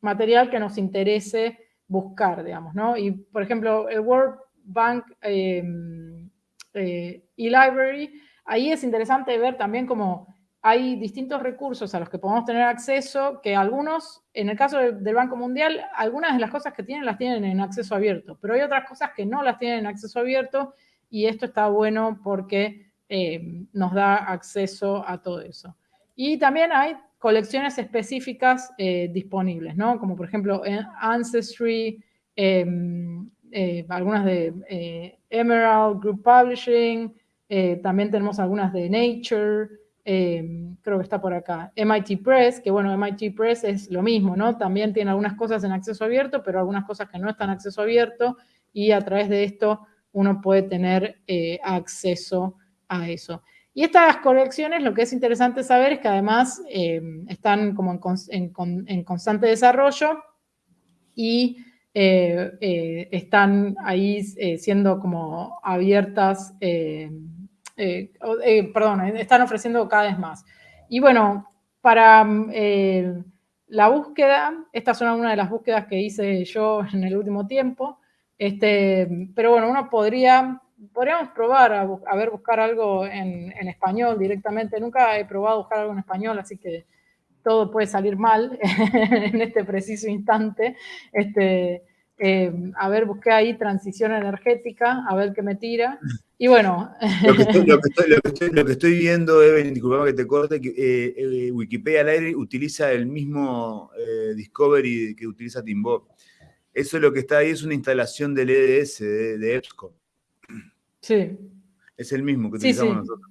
material que nos interese buscar, digamos, ¿no? Y, por ejemplo, el World Bank em, eh, e-Library, ahí es interesante ver también cómo hay distintos recursos a los que podemos tener acceso, que algunos, en el caso del, Banco Mundial, algunas de las cosas que tienen las tienen en acceso abierto, pero hay otras cosas que no las tienen en acceso abierto y esto está bueno porque em, nos da acceso a todo eso. Y también hay colecciones específicas eh, disponibles, ¿no? Como por ejemplo Ancestry, em, eh, algunas de eh, Emerald Group Publishing, eh, también tenemos algunas de Nature, creo que está por acá, MIT Press, que bueno, MIT Press es lo mismo, ¿no? También tiene algunas cosas en acceso abierto, pero algunas cosas que no están en acceso abierto, y a través de esto uno puede tener acceso a eso. Y estas colecciones, lo que es interesante saber es que además están como en, constante desarrollo y eh, eh, están ahí eh, siendo como abiertas, perdón, están ofreciendo cada vez más. Y bueno, para la búsqueda, estas son algunas de las búsquedas que hice yo en el último tiempo, este, pero bueno, uno podría, podríamos probar a, a ver, buscar algo en, en, español directamente. Nunca he probado buscar algo en español, así que todo puede salir mal en este preciso instante. Este, eh, a ver, busqué ahí transición energética, a ver qué me tira. Y bueno. Lo que estoy, viendo, Evelyn, disculpame que te corte, que eh, eh, Wikipedia al aire utiliza el mismo Discovery que utiliza Timbob. Eso lo que está ahí es una instalación del EDS, de, EBSCO. Sí. Es el mismo que utilizamos nosotros.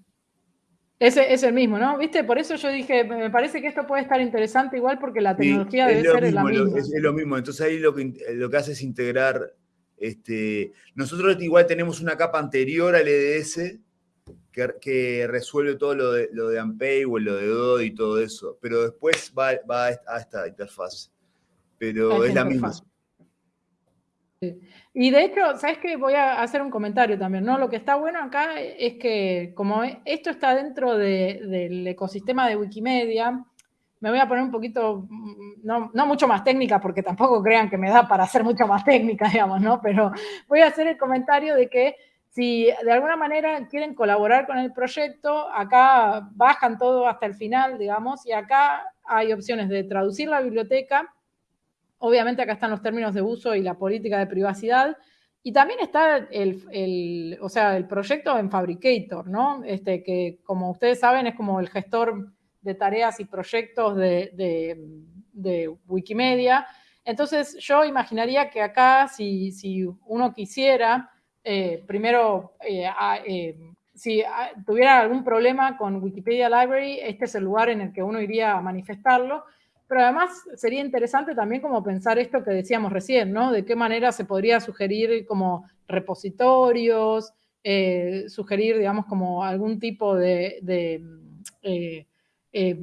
Ese es el mismo, ¿no? ¿Viste? Por eso yo dije, me parece que esto puede estar interesante igual porque la tecnología debe ser la misma. Es, lo mismo, entonces ahí lo que, lo que hace es integrar, este, nosotros igual tenemos una capa anterior al EDS que, resuelve todo lo de, lo de o lo de DOD y todo eso, pero después va, a esta interfaz. Pero es la misma. Y de hecho, ¿sabes qué? Voy a hacer un comentario también, ¿no? Lo que está bueno acá es que como esto está dentro del ecosistema de Wikimedia, me voy a poner un poquito, mm, no, no, mucho más técnica, porque tampoco crean que me da para hacer mucho más técnica, digamos, ¿no? Pero voy a hacer el comentario de que si de alguna manera quieren colaborar con el proyecto, acá bajan todo hasta el final, digamos, y acá hay opciones de traducir la biblioteca, Obviamente acá están los términos de uso y la política de privacidad. Y también está el, o sea, el proyecto en Fabricator, ¿no? Este, que como ustedes saben es como el gestor de tareas y proyectos de, Wikimedia. Entonces yo imaginaría que acá si, si uno quisiera, eh, primero, eh, eh, si tuviera algún problema con Wikipedia Library, este es el lugar en el que uno iría a manifestarlo. Pero además sería interesante también como pensar esto que decíamos recién, ¿no? De qué manera se podría sugerir como repositorios, eh, sugerir, digamos, como algún tipo de, eh, eh,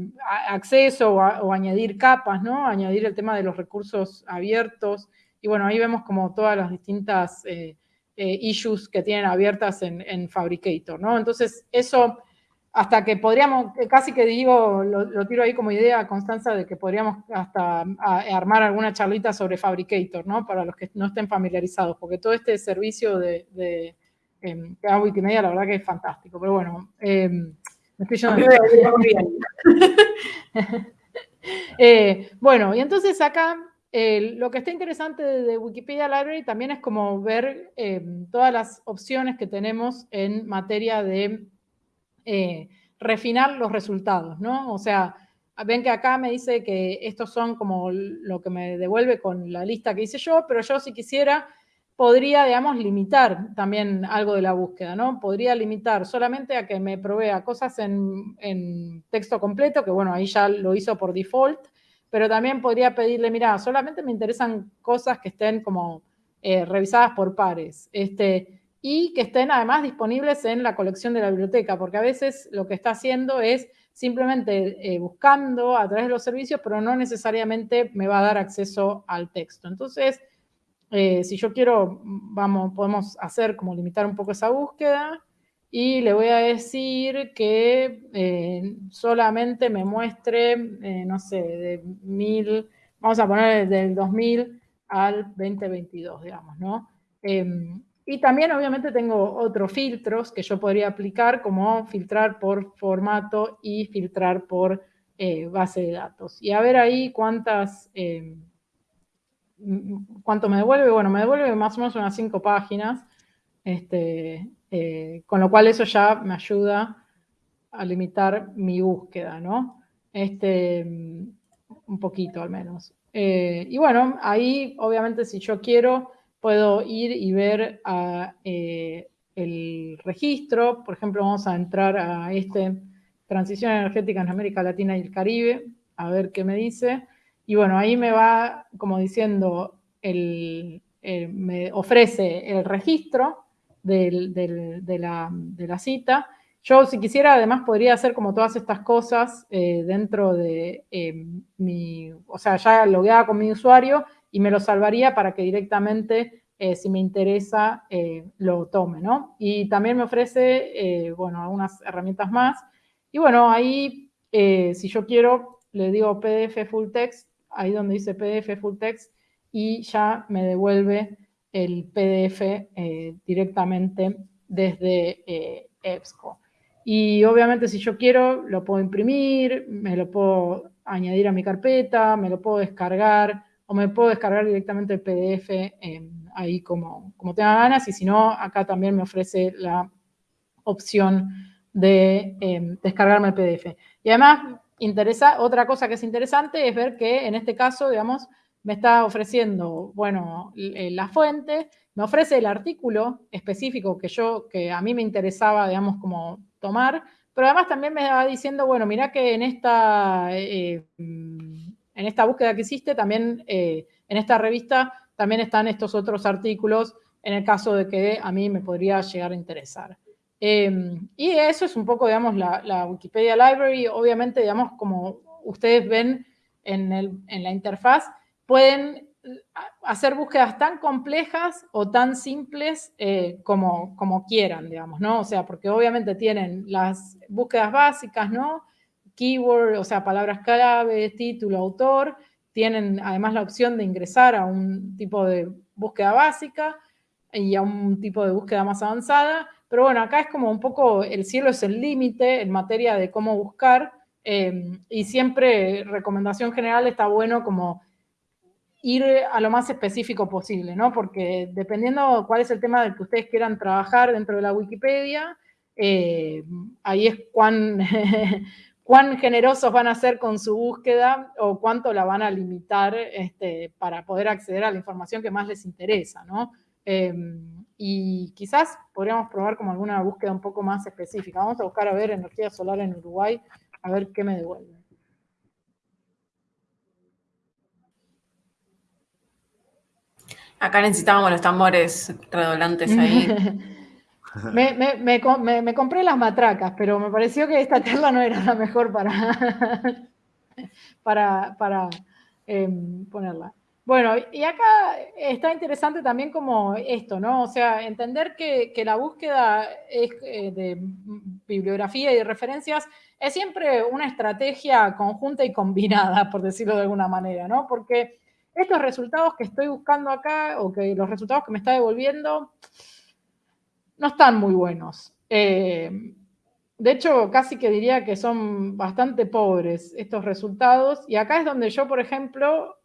acceso o, añadir capas, ¿no? Añadir el tema de los recursos abiertos. Y bueno, ahí vemos como todas las distintas issues que tienen abiertas en, en Fabricator, ¿no? Entonces, eso hasta que podríamos, casi que digo, lo, tiro ahí como idea, Constanza, de que podríamos hasta armar alguna charlita sobre Fabricator, ¿no? Para los que no estén familiarizados, porque todo este servicio de, de em, que da Wikimedia, la verdad que es fantástico. Pero bueno, em, me estoy yendo. Eh, bueno, y entonces acá lo que está interesante de, Wikipedia Library también es como ver eh, todas las opciones que tenemos en materia de eh, refinar los resultados, ¿no? O sea, ven que acá me dice que estos son como lo que me devuelve con la lista que hice yo, pero yo si quisiera podría, digamos, limitar también algo de la búsqueda, ¿no? Podría limitar solamente a que me provea cosas en, texto completo, que bueno, ahí ya lo hizo por default, pero también podría pedirle, mira, solamente me interesan cosas que estén como eh, revisadas por pares, este, y que estén además disponibles en la colección de la biblioteca, porque a veces lo que está haciendo es simplemente eh, buscando a través de los servicios, pero no necesariamente me va a dar acceso al texto. Entonces, eh, si yo quiero, vamos, podemos hacer como limitar un poco esa búsqueda, y le voy a decir que eh, solamente me muestre, no sé, de mil, vamos a poner del 2000 al 2022, digamos, ¿no? Y también obviamente tengo otros filtros que yo podría aplicar, como filtrar por formato y filtrar por eh, base de datos. Y a ver ahí cuántas, em, cuánto me devuelve. Bueno, me devuelve más o menos unas cinco páginas. Este, eh, con lo cual eso ya me ayuda a limitar mi búsqueda, ¿no? Este, un poquito al menos. Eh, y bueno, ahí obviamente si yo quiero puedo ir y ver eh, el registro. Por ejemplo, vamos a entrar a este Transición Energética en América Latina y el Caribe, a ver qué me dice. Y bueno, ahí me va como diciendo, me ofrece el registro de, la, cita. Yo, si quisiera, además podría hacer como todas estas cosas eh, dentro de eh, mi, o sea, ya logueada con mi usuario y me lo salvaría para que directamente, eh, si me interesa, lo tome, ¿no? Y también me ofrece, bueno, algunas herramientas más. Y bueno, ahí, si yo quiero, le digo PDF Full Text, ahí donde dice PDF Full Text, y ya me devuelve el PDF eh, directamente desde eh, EBSCO. Y obviamente si yo quiero, lo puedo imprimir, me lo puedo añadir a mi carpeta, me lo puedo descargar, o me puedo descargar directamente el PDF ahí como, como tenga ganas, y si no, acá también me ofrece la opción de em, descargarme el PDF. Y además, interesa, otra cosa que es interesante es ver que en este caso, digamos, me está ofreciendo, bueno, eh, la fuente, me ofrece el artículo específico que yo, que a mí me interesaba, digamos, como tomar, pero además también me va diciendo, bueno, mira que en esta, eh, en esta búsqueda que hiciste, también eh, en esta revista, también están estos otros artículos en el caso de que a mí me podría llegar a interesar. y eso es un poco, digamos, la, Wikipedia Library. Obviamente, digamos, como ustedes ven en la interfaz, pueden eh, hacer búsquedas tan complejas o tan simples eh, como, como quieran, digamos, ¿no? O sea, porque obviamente tienen las búsquedas básicas, ¿no? Keyword, o sea, palabras clave, título, autor, tienen además la opción de ingresar a un tipo de búsqueda básica y a un tipo de búsqueda más avanzada, pero bueno, acá es como un poco, el cielo es el límite en materia de cómo buscar, eh, y siempre recomendación general está bueno como ir a lo más específico posible, ¿no? Porque dependiendo cuál es el tema del que ustedes quieran trabajar dentro de la Wikipedia, eh, ahí es cuán, cuán generosos van a ser con su búsqueda o cuánto la van a limitar este, para poder acceder a la información que más les interesa, ¿no? Em, y quizás podríamos probar como alguna búsqueda un poco más específica. Vamos a buscar a ver energía solar en Uruguay, a ver qué me devuelve. Acá necesitábamos los tambores redoblantes ahí. me, compré las matracas, pero me pareció que esta charla no era la mejor para, para, para em, ponerla. Bueno, y acá está interesante también como esto, ¿no? O sea, entender que, la búsqueda eh, de bibliografía y de referencias es siempre una estrategia conjunta y combinada, por decirlo de alguna manera, ¿no? Porque estos resultados que estoy buscando acá o que los resultados que me está devolviendo no están muy buenos. Eh, de hecho, casi que diría que son bastante pobres estos resultados. Y acá es donde yo, por ejemplo,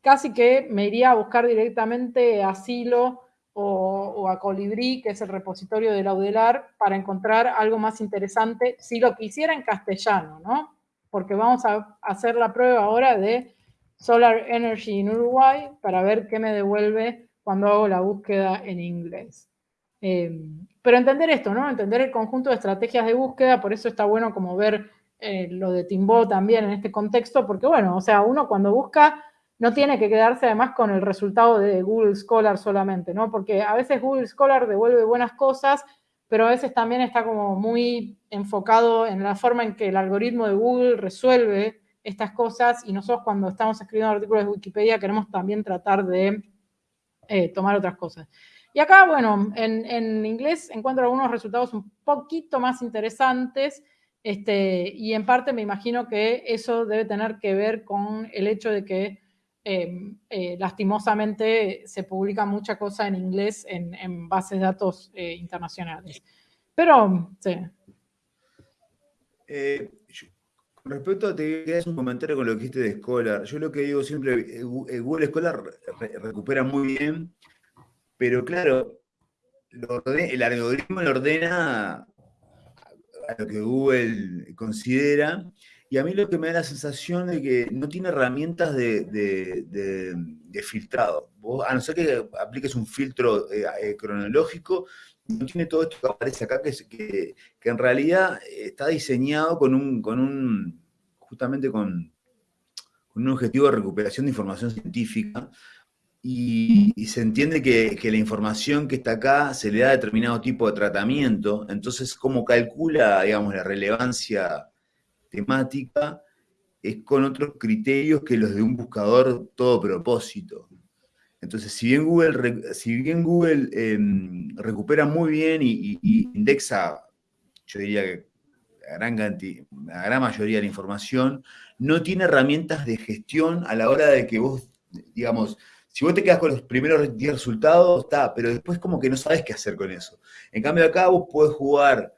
casi que me iría a buscar directamente asilo o, a Colibrí, que es el repositorio de Laudelar, para encontrar algo más interesante, si lo quisiera en castellano, ¿no? Porque vamos a hacer la prueba ahora de Solar Energy en Uruguay para ver qué me devuelve cuando hago la búsqueda en inglés. Eh, pero entender esto, ¿no? Entender el conjunto de estrategias de búsqueda, por eso está bueno como ver eh, lo de Timbo también en este contexto, porque bueno, o sea, uno cuando busca no tiene que quedarse además con el resultado de Google Scholar solamente, ¿no? Porque a veces Google Scholar devuelve buenas cosas, pero a veces también está como muy enfocado en la forma en que el algoritmo de Google resuelve estas cosas y nosotros cuando estamos escribiendo artículos de Wikipedia queremos también tratar de eh, tomar otras cosas. Y acá, bueno, en, inglés encuentro algunos resultados un poquito más interesantes este, y en parte me imagino que eso debe tener que ver con el hecho de que em, eh, lastimosamente se publica mucha cosa en inglés en, bases de datos eh, internacionales. Pero, sí. Eh, con respecto a te un comentario con lo que dijiste de Scholar, yo lo que digo siempre, Google Scholar recupera muy bien pero claro, el algoritmo le ordena a lo que Google considera, y a mí lo que me da la sensación de que no tiene herramientas de, filtrado. a no ser que apliques un filtro eh, eh, cronológico, no tiene todo esto que aparece acá, que, en realidad está diseñado con un, justamente con un objetivo de recuperación de información científica, y, se entiende que, la información que está acá se le da determinado tipo de tratamiento, entonces cómo calcula, digamos, la relevancia temática es con otros criterios que los de un buscador todo propósito. Entonces, si bien Google, si bien Google em, recupera muy bien y, indexa, yo diría que la gran, la gran mayoría de la información, no tiene herramientas de gestión a la hora de que vos, digamos, si vos te quedas con los primeros 10 resultados, está, pero después como que no sabes qué hacer con eso. En cambio acá vos podés jugar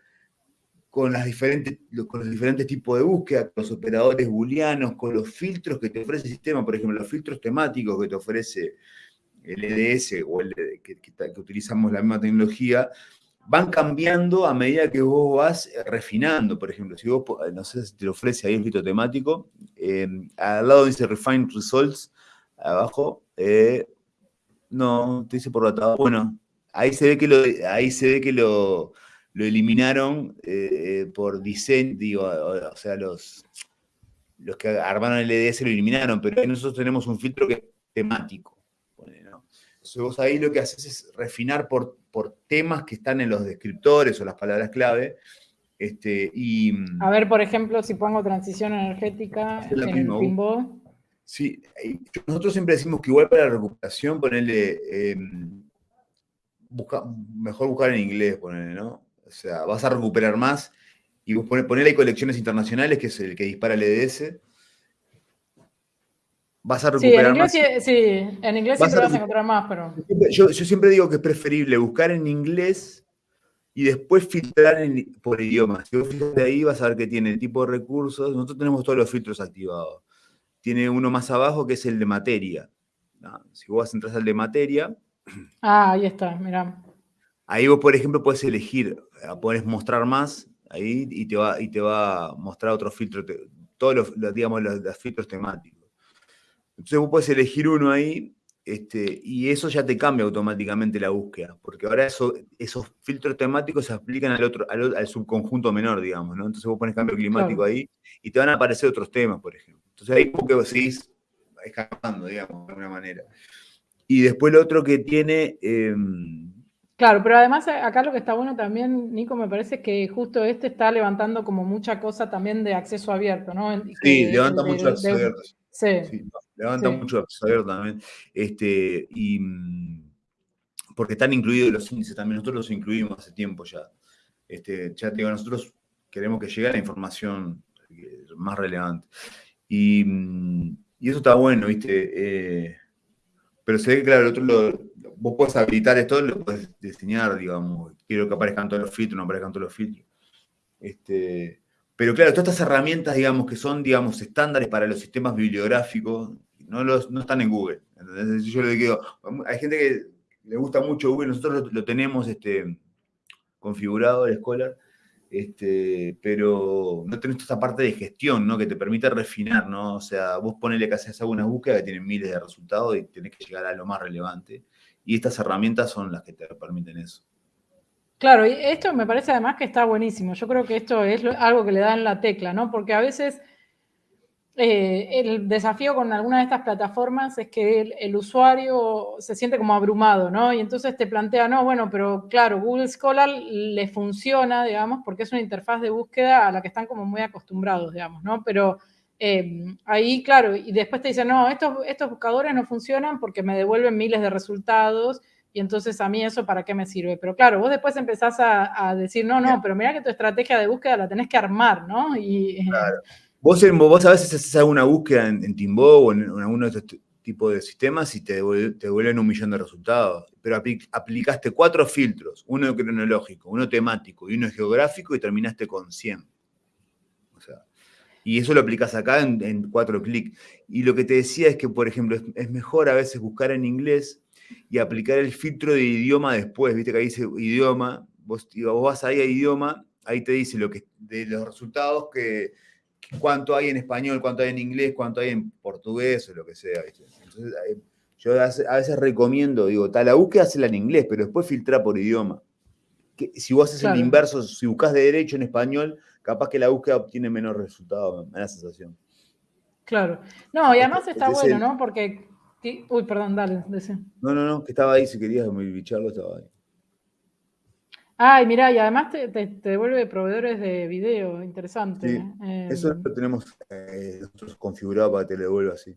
con, los diferentes tipos de búsqueda, con los operadores booleanos, con los filtros que te ofrece el sistema, por ejemplo, los filtros temáticos que te ofrece el EDS o el que, que, utilizamos la misma tecnología, van cambiando a medida que vos vas refinando. Por ejemplo, si vos, no sé si te ofrece ahí el filtro temático, eh, al lado dice Refine Results, abajo, eh, no, te dice por la Bueno, ahí se ve que lo, ahí se ve que lo, eliminaron eh, eh, por diseño, digo, o, sea, los, los que armaron el EDS lo eliminaron, pero ahí nosotros tenemos un filtro que es temático. Entonces vos ahí lo que haces es refinar por, por temas que están en los descriptores o las palabras clave. Este, y, A ver, por ejemplo, si pongo transición energética en el pinball. Sí, nosotros siempre decimos que igual para la recuperación, ponerle, em, mejor buscar en inglés, ponerle, ¿no? O sea, vas a recuperar más y ponerle colecciones internacionales, que es el que dispara el EDS. Vas a recuperar más. Sí, en inglés siempre vas a encontrar más, pero... Yo, siempre digo que es preferible buscar en inglés y después filtrar por idioma. Si vos fijas ahí, vas a ver que tiene el tipo de recursos. Nosotros tenemos todos los filtros activados tiene uno más abajo que es el de materia. Si vos entras al de materia. Ah, ahí está, mirá. Ahí vos, por ejemplo, puedes elegir, eh, puedes mostrar más ahí y te va, y te va a mostrar otro filtro, todos los, digamos, los, filtros temáticos. Entonces vos puedes elegir uno ahí este, y eso ya te cambia automáticamente la búsqueda, porque ahora eso, esos filtros temáticos se aplican al otro, al, subconjunto menor, digamos, ¿no? Entonces vos pones cambio climático ahí y te van a aparecer otros temas, por ejemplo. Entonces ahí como que seguís escapando, digamos, de alguna manera. Y después lo otro que tiene... Em, claro, pero además eh, acá lo que está bueno también, Nico, me parece que justo este está levantando como mucha cosa también de acceso abierto, ¿no? Sí, levanta mucho acceso abierto. Sí. levanta mucho acceso abierto también. Este, y mm, porque están incluidos los índices también, nosotros los incluimos hace tiempo ya. Este, ya te digo, nosotros queremos que llegue la información más relevante. Y, eso está bueno, ¿viste? Eh, pero se ve que, claro, el otro lo, vos puedes habilitar esto, lo puedes diseñar, digamos. Quiero que aparezcan todos los filtros, no aparezcan todos los filtros. Este, pero claro, todas estas herramientas, digamos, que son, digamos, estándares para los sistemas bibliográficos, no, los, no están en Google. Yo le digo, hay gente que le gusta mucho Google, nosotros lo, tenemos este, configurado, el Scholar, este, pero no tenés esta parte de gestión, ¿no? Que te permite refinar, ¿no? O sea, vos ponele que haces alguna búsqueda que tienen miles de resultados y tenés que llegar a lo más relevante. Y estas herramientas son las que te permiten eso. Claro, y esto me parece además que está buenísimo. Yo creo que esto es algo que le dan la tecla, ¿no? Porque a veces eh, el desafío con alguna de estas plataformas es que el, usuario se siente como abrumado, ¿no? Y entonces te plantea, no, bueno, pero claro, Google Scholar le funciona, digamos, porque es una interfaz de búsqueda a la que están como muy acostumbrados, digamos, ¿no? Pero eh, ahí, claro, y después te dicen, no, estos, estos buscadores no funcionan porque me devuelven miles de resultados y entonces a mí eso para qué me sirve. Pero claro, vos después empezás a, decir, no, no, pero mira que tu estrategia de búsqueda la tenés que armar, ¿no? Y, claro. Vos, vos a veces haces alguna búsqueda en, en o en, alguno de estos tipos de sistemas y te, devuelven un millón de resultados. Pero aplicaste cuatro filtros, uno cronológico, uno temático y uno geográfico y terminaste con 100. O sea, y eso lo aplicas acá en, cuatro clics. Y lo que te decía es que, por ejemplo, es, mejor a veces buscar en inglés y aplicar el filtro de idioma después. Viste que ahí dice idioma, vos, vos vas ahí a idioma, ahí te dice lo que, de los resultados que cuánto hay en español, cuánto hay en inglés, cuánto hay en portugués o lo que sea. Entonces, yo a veces recomiendo, digo, tal, la búsqueda hazla en inglés, pero después filtra por idioma. Que, si vos haces el inverso, si buscas de derecho en español, capaz que la búsqueda obtiene menos resultados, me da la sensación. Claro. No, y además está bueno, ¿no? Porque. Uy, perdón, dale, decía. No, no, no, que estaba ahí, si querías bicharlo, estaba ahí. Ay, mira, y además te, devuelve proveedores de video, interesante. Sí, eso em, lo tenemos eh, nosotros configurado para que te lo devuelva así.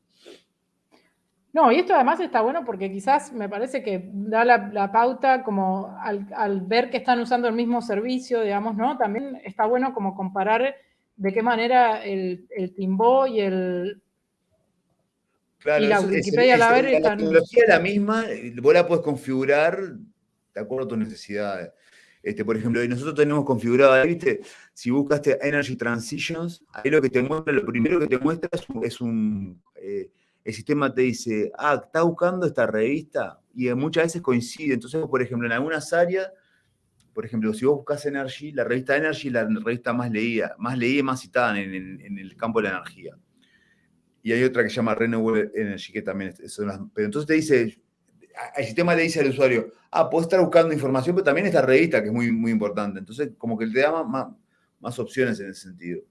No, y esto además está bueno porque quizás me parece que da la, pauta como al, ver que están usando el mismo servicio, digamos, ¿no? También está bueno como comparar de qué manera el, el Timbo y el... Claro, y la Wikipedia la, ver, la tecnología es la misma, vos la puedes configurar de acuerdo a tus necesidades. Este, por ejemplo, nosotros tenemos configurado ahí, ¿viste? Si buscaste Energy Transitions, ahí lo que te muestra, lo primero que te muestra es un, eh, el sistema te dice, ah, está buscando esta revista, y muchas veces coincide. Entonces, por ejemplo, en algunas áreas, por ejemplo, si vos buscas Energy, la revista Energy es la revista más leída, más leída y más citada en, el campo de la energía. Y hay otra que se llama Renewable Energy, que también son las... Pero entonces te dice, el sistema le dice al usuario, ah, puedo estar buscando información, pero también esta revista que es muy, muy importante. Entonces, como que te da más, más, opciones en ese sentido.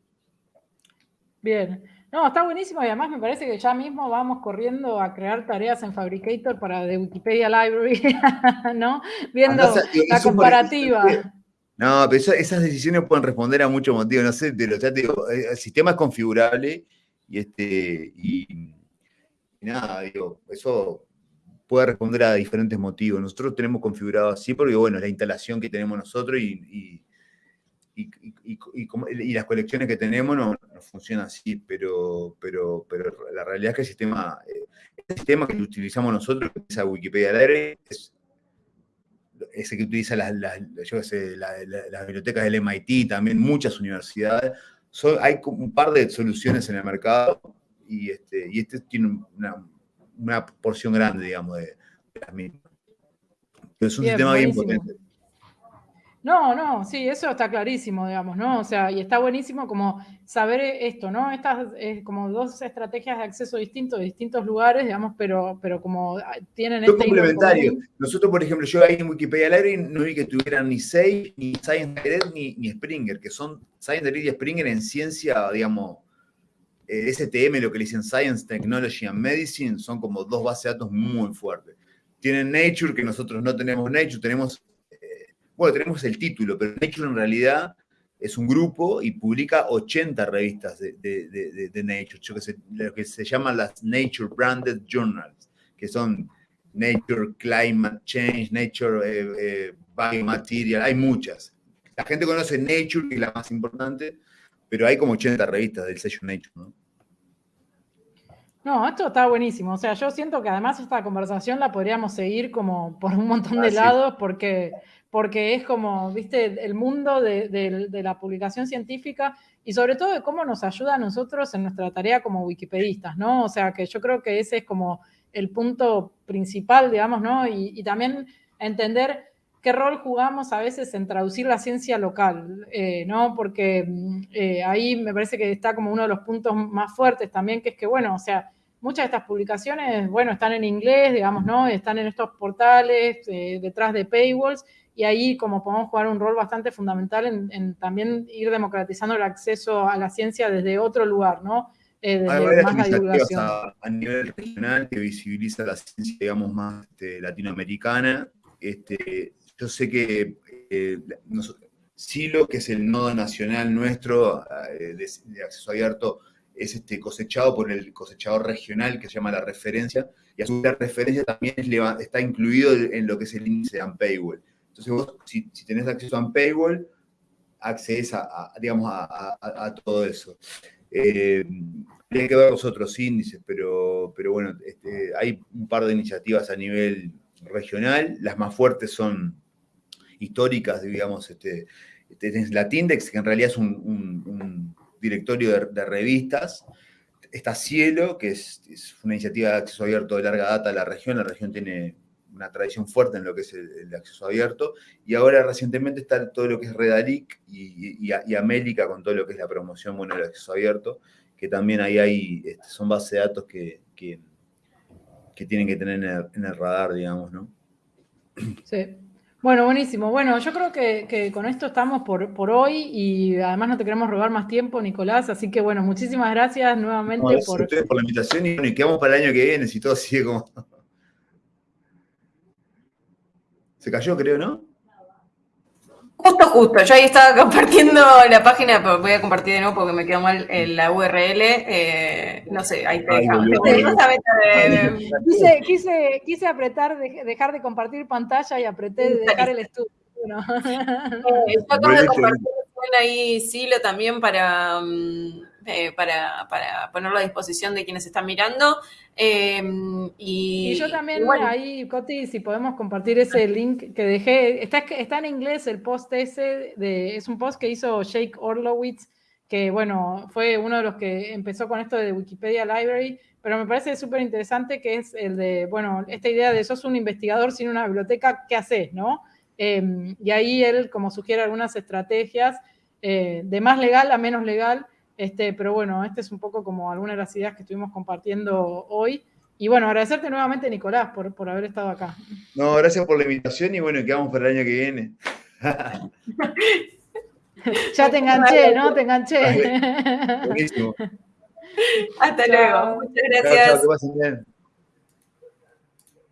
Bien. No, está buenísimo y además me parece que ya mismo vamos corriendo a crear tareas en Fabricator para de Wikipedia Library, ¿no? Viendo la comparativa. No, pero esas decisiones pueden responder a muchos motivos. No sé, pero ya digo, el sistema es configurable y este y nada, digo, eso puede responder a diferentes motivos. Nosotros tenemos configurado así porque, bueno, la instalación que tenemos nosotros y, y, las colecciones que tenemos no, funcionan así, pero, pero, pero la realidad es que el sistema, eh, el sistema que utilizamos nosotros, que es Wikipedia Library, es ese que utiliza las, bibliotecas del MIT, también muchas universidades. hay un par de soluciones en el mercado y este, y este tiene una, una porción grande, digamos, de, las mismas. es un sistema bien potente. No, no, sí, eso está clarísimo, digamos, ¿no? O sea, y está buenísimo como saber esto, ¿no? Estas es como dos estrategias de acceso distintos, de distintos lugares, digamos, pero, pero como tienen este complementario. Nosotros, por ejemplo, yo ahí en Wikipedia Library no vi que tuvieran ni Sage, ni Science ni, ni Springer, que son Science y Springer en ciencia, digamos, eh, STM, lo que le dicen Science, Technology and Medicine, son como dos bases de datos muy fuertes. Tienen Nature, que nosotros no tenemos Nature, tenemos, eh, bueno, tenemos el título, pero Nature en realidad es un grupo y publica 80 revistas de, Nature, lo que se llaman las Nature Branded Journals, que son Nature Climate Change, Nature eh, Biomaterial, hay muchas. La gente conoce Nature, que es la más importante, pero hay como 80 revistas del sello Nature, ¿no? No, esto está buenísimo. O sea, yo siento que además esta conversación la podríamos seguir como por un montón de ah, lados porque, porque es como, viste, el mundo de, la publicación científica y sobre todo de cómo nos ayuda a nosotros en nuestra tarea como wikipedistas, ¿no? O sea, que yo creo que ese es como el punto principal, digamos, ¿no? Y, y también entender qué rol jugamos a veces en traducir la ciencia local, eh, ¿no? Porque mm, eh, ahí me parece que está como uno de los puntos más fuertes también, que es que, bueno, o sea, muchas de estas publicaciones, bueno, están en inglés, digamos, ¿no? Están en estos portales, eh, detrás de paywalls, y ahí como podemos jugar un rol bastante fundamental en, también ir democratizando el acceso a la ciencia desde otro lugar, ¿no? Hay varias iniciativas a, nivel regional que visibiliza la ciencia, digamos, más este, latinoamericana. Este, yo sé que eh, Silo, que es el nodo nacional nuestro eh, de, acceso abierto, es este, cosechado por el cosechador regional que se llama la referencia, y a su vez la referencia también está incluido en lo que es el índice de Unpaywall. Entonces vos, si, tenés acceso a Unpaywall, accedes a, digamos, a, todo eso. Eh, hay que ver los otros índices, pero, pero bueno, este, hay un par de iniciativas a nivel regional. Las más fuertes son históricas, digamos, este, tenés la Tindex, que en realidad es un, directorio de, revistas. Está Cielo, que es, una iniciativa de acceso abierto de larga data de la región. La región tiene una tradición fuerte en lo que es el, acceso abierto. Y ahora recientemente está todo lo que es Redalic y, y, América con todo lo que es la promoción bueno, del acceso abierto, que también ahí hay, este, son bases de datos que, que, tienen que tener en el radar, digamos, ¿no? Sí. Bueno, buenísimo. Bueno, yo creo que, con esto estamos por, por, hoy y además no te queremos robar más tiempo, Nicolás. Así que bueno, muchísimas gracias nuevamente por... por la invitación y, y quedamos para el año que viene si todo sigue como... Se cayó, creo, ¿no? Justo, justo. Yo ahí estaba compartiendo la página, pero voy a compartir de nuevo porque me quedó mal la URL. Eh, no sé, ahí te dejamos. Quise, quise, quise, apretar, dejar de compartir pantalla y apreté de dejar el estudio. ¿no? Eh, yo acabo de compartir ahí Silo también para, mm, eh, para, para, ponerlo a disposición de quienes están mirando. Em, y, yo también ahí, Coti, si podemos compartir ese link que dejé, está, está en inglés el post ese, de, es un post que hizo Jake Orlowitz, que bueno, fue uno de los que empezó con esto de Wikipedia Library, pero me parece súper interesante que es el de, bueno, esta idea de sos un investigador sin una biblioteca, ¿qué haces, no? Em, y ahí él como sugiere algunas estrategias eh, de más legal a menos legal, este, pero bueno, este es un poco como algunas de las ideas que estuvimos compartiendo hoy. Y bueno, agradecerte nuevamente, Nicolás, por, por haber estado acá. No, gracias por la invitación y bueno, quedamos para el año que viene. ya te enganché, ¿no? Te enganché. Buenísimo. Hasta luego. Muchas gracias. Chao, chao, que pasen bien.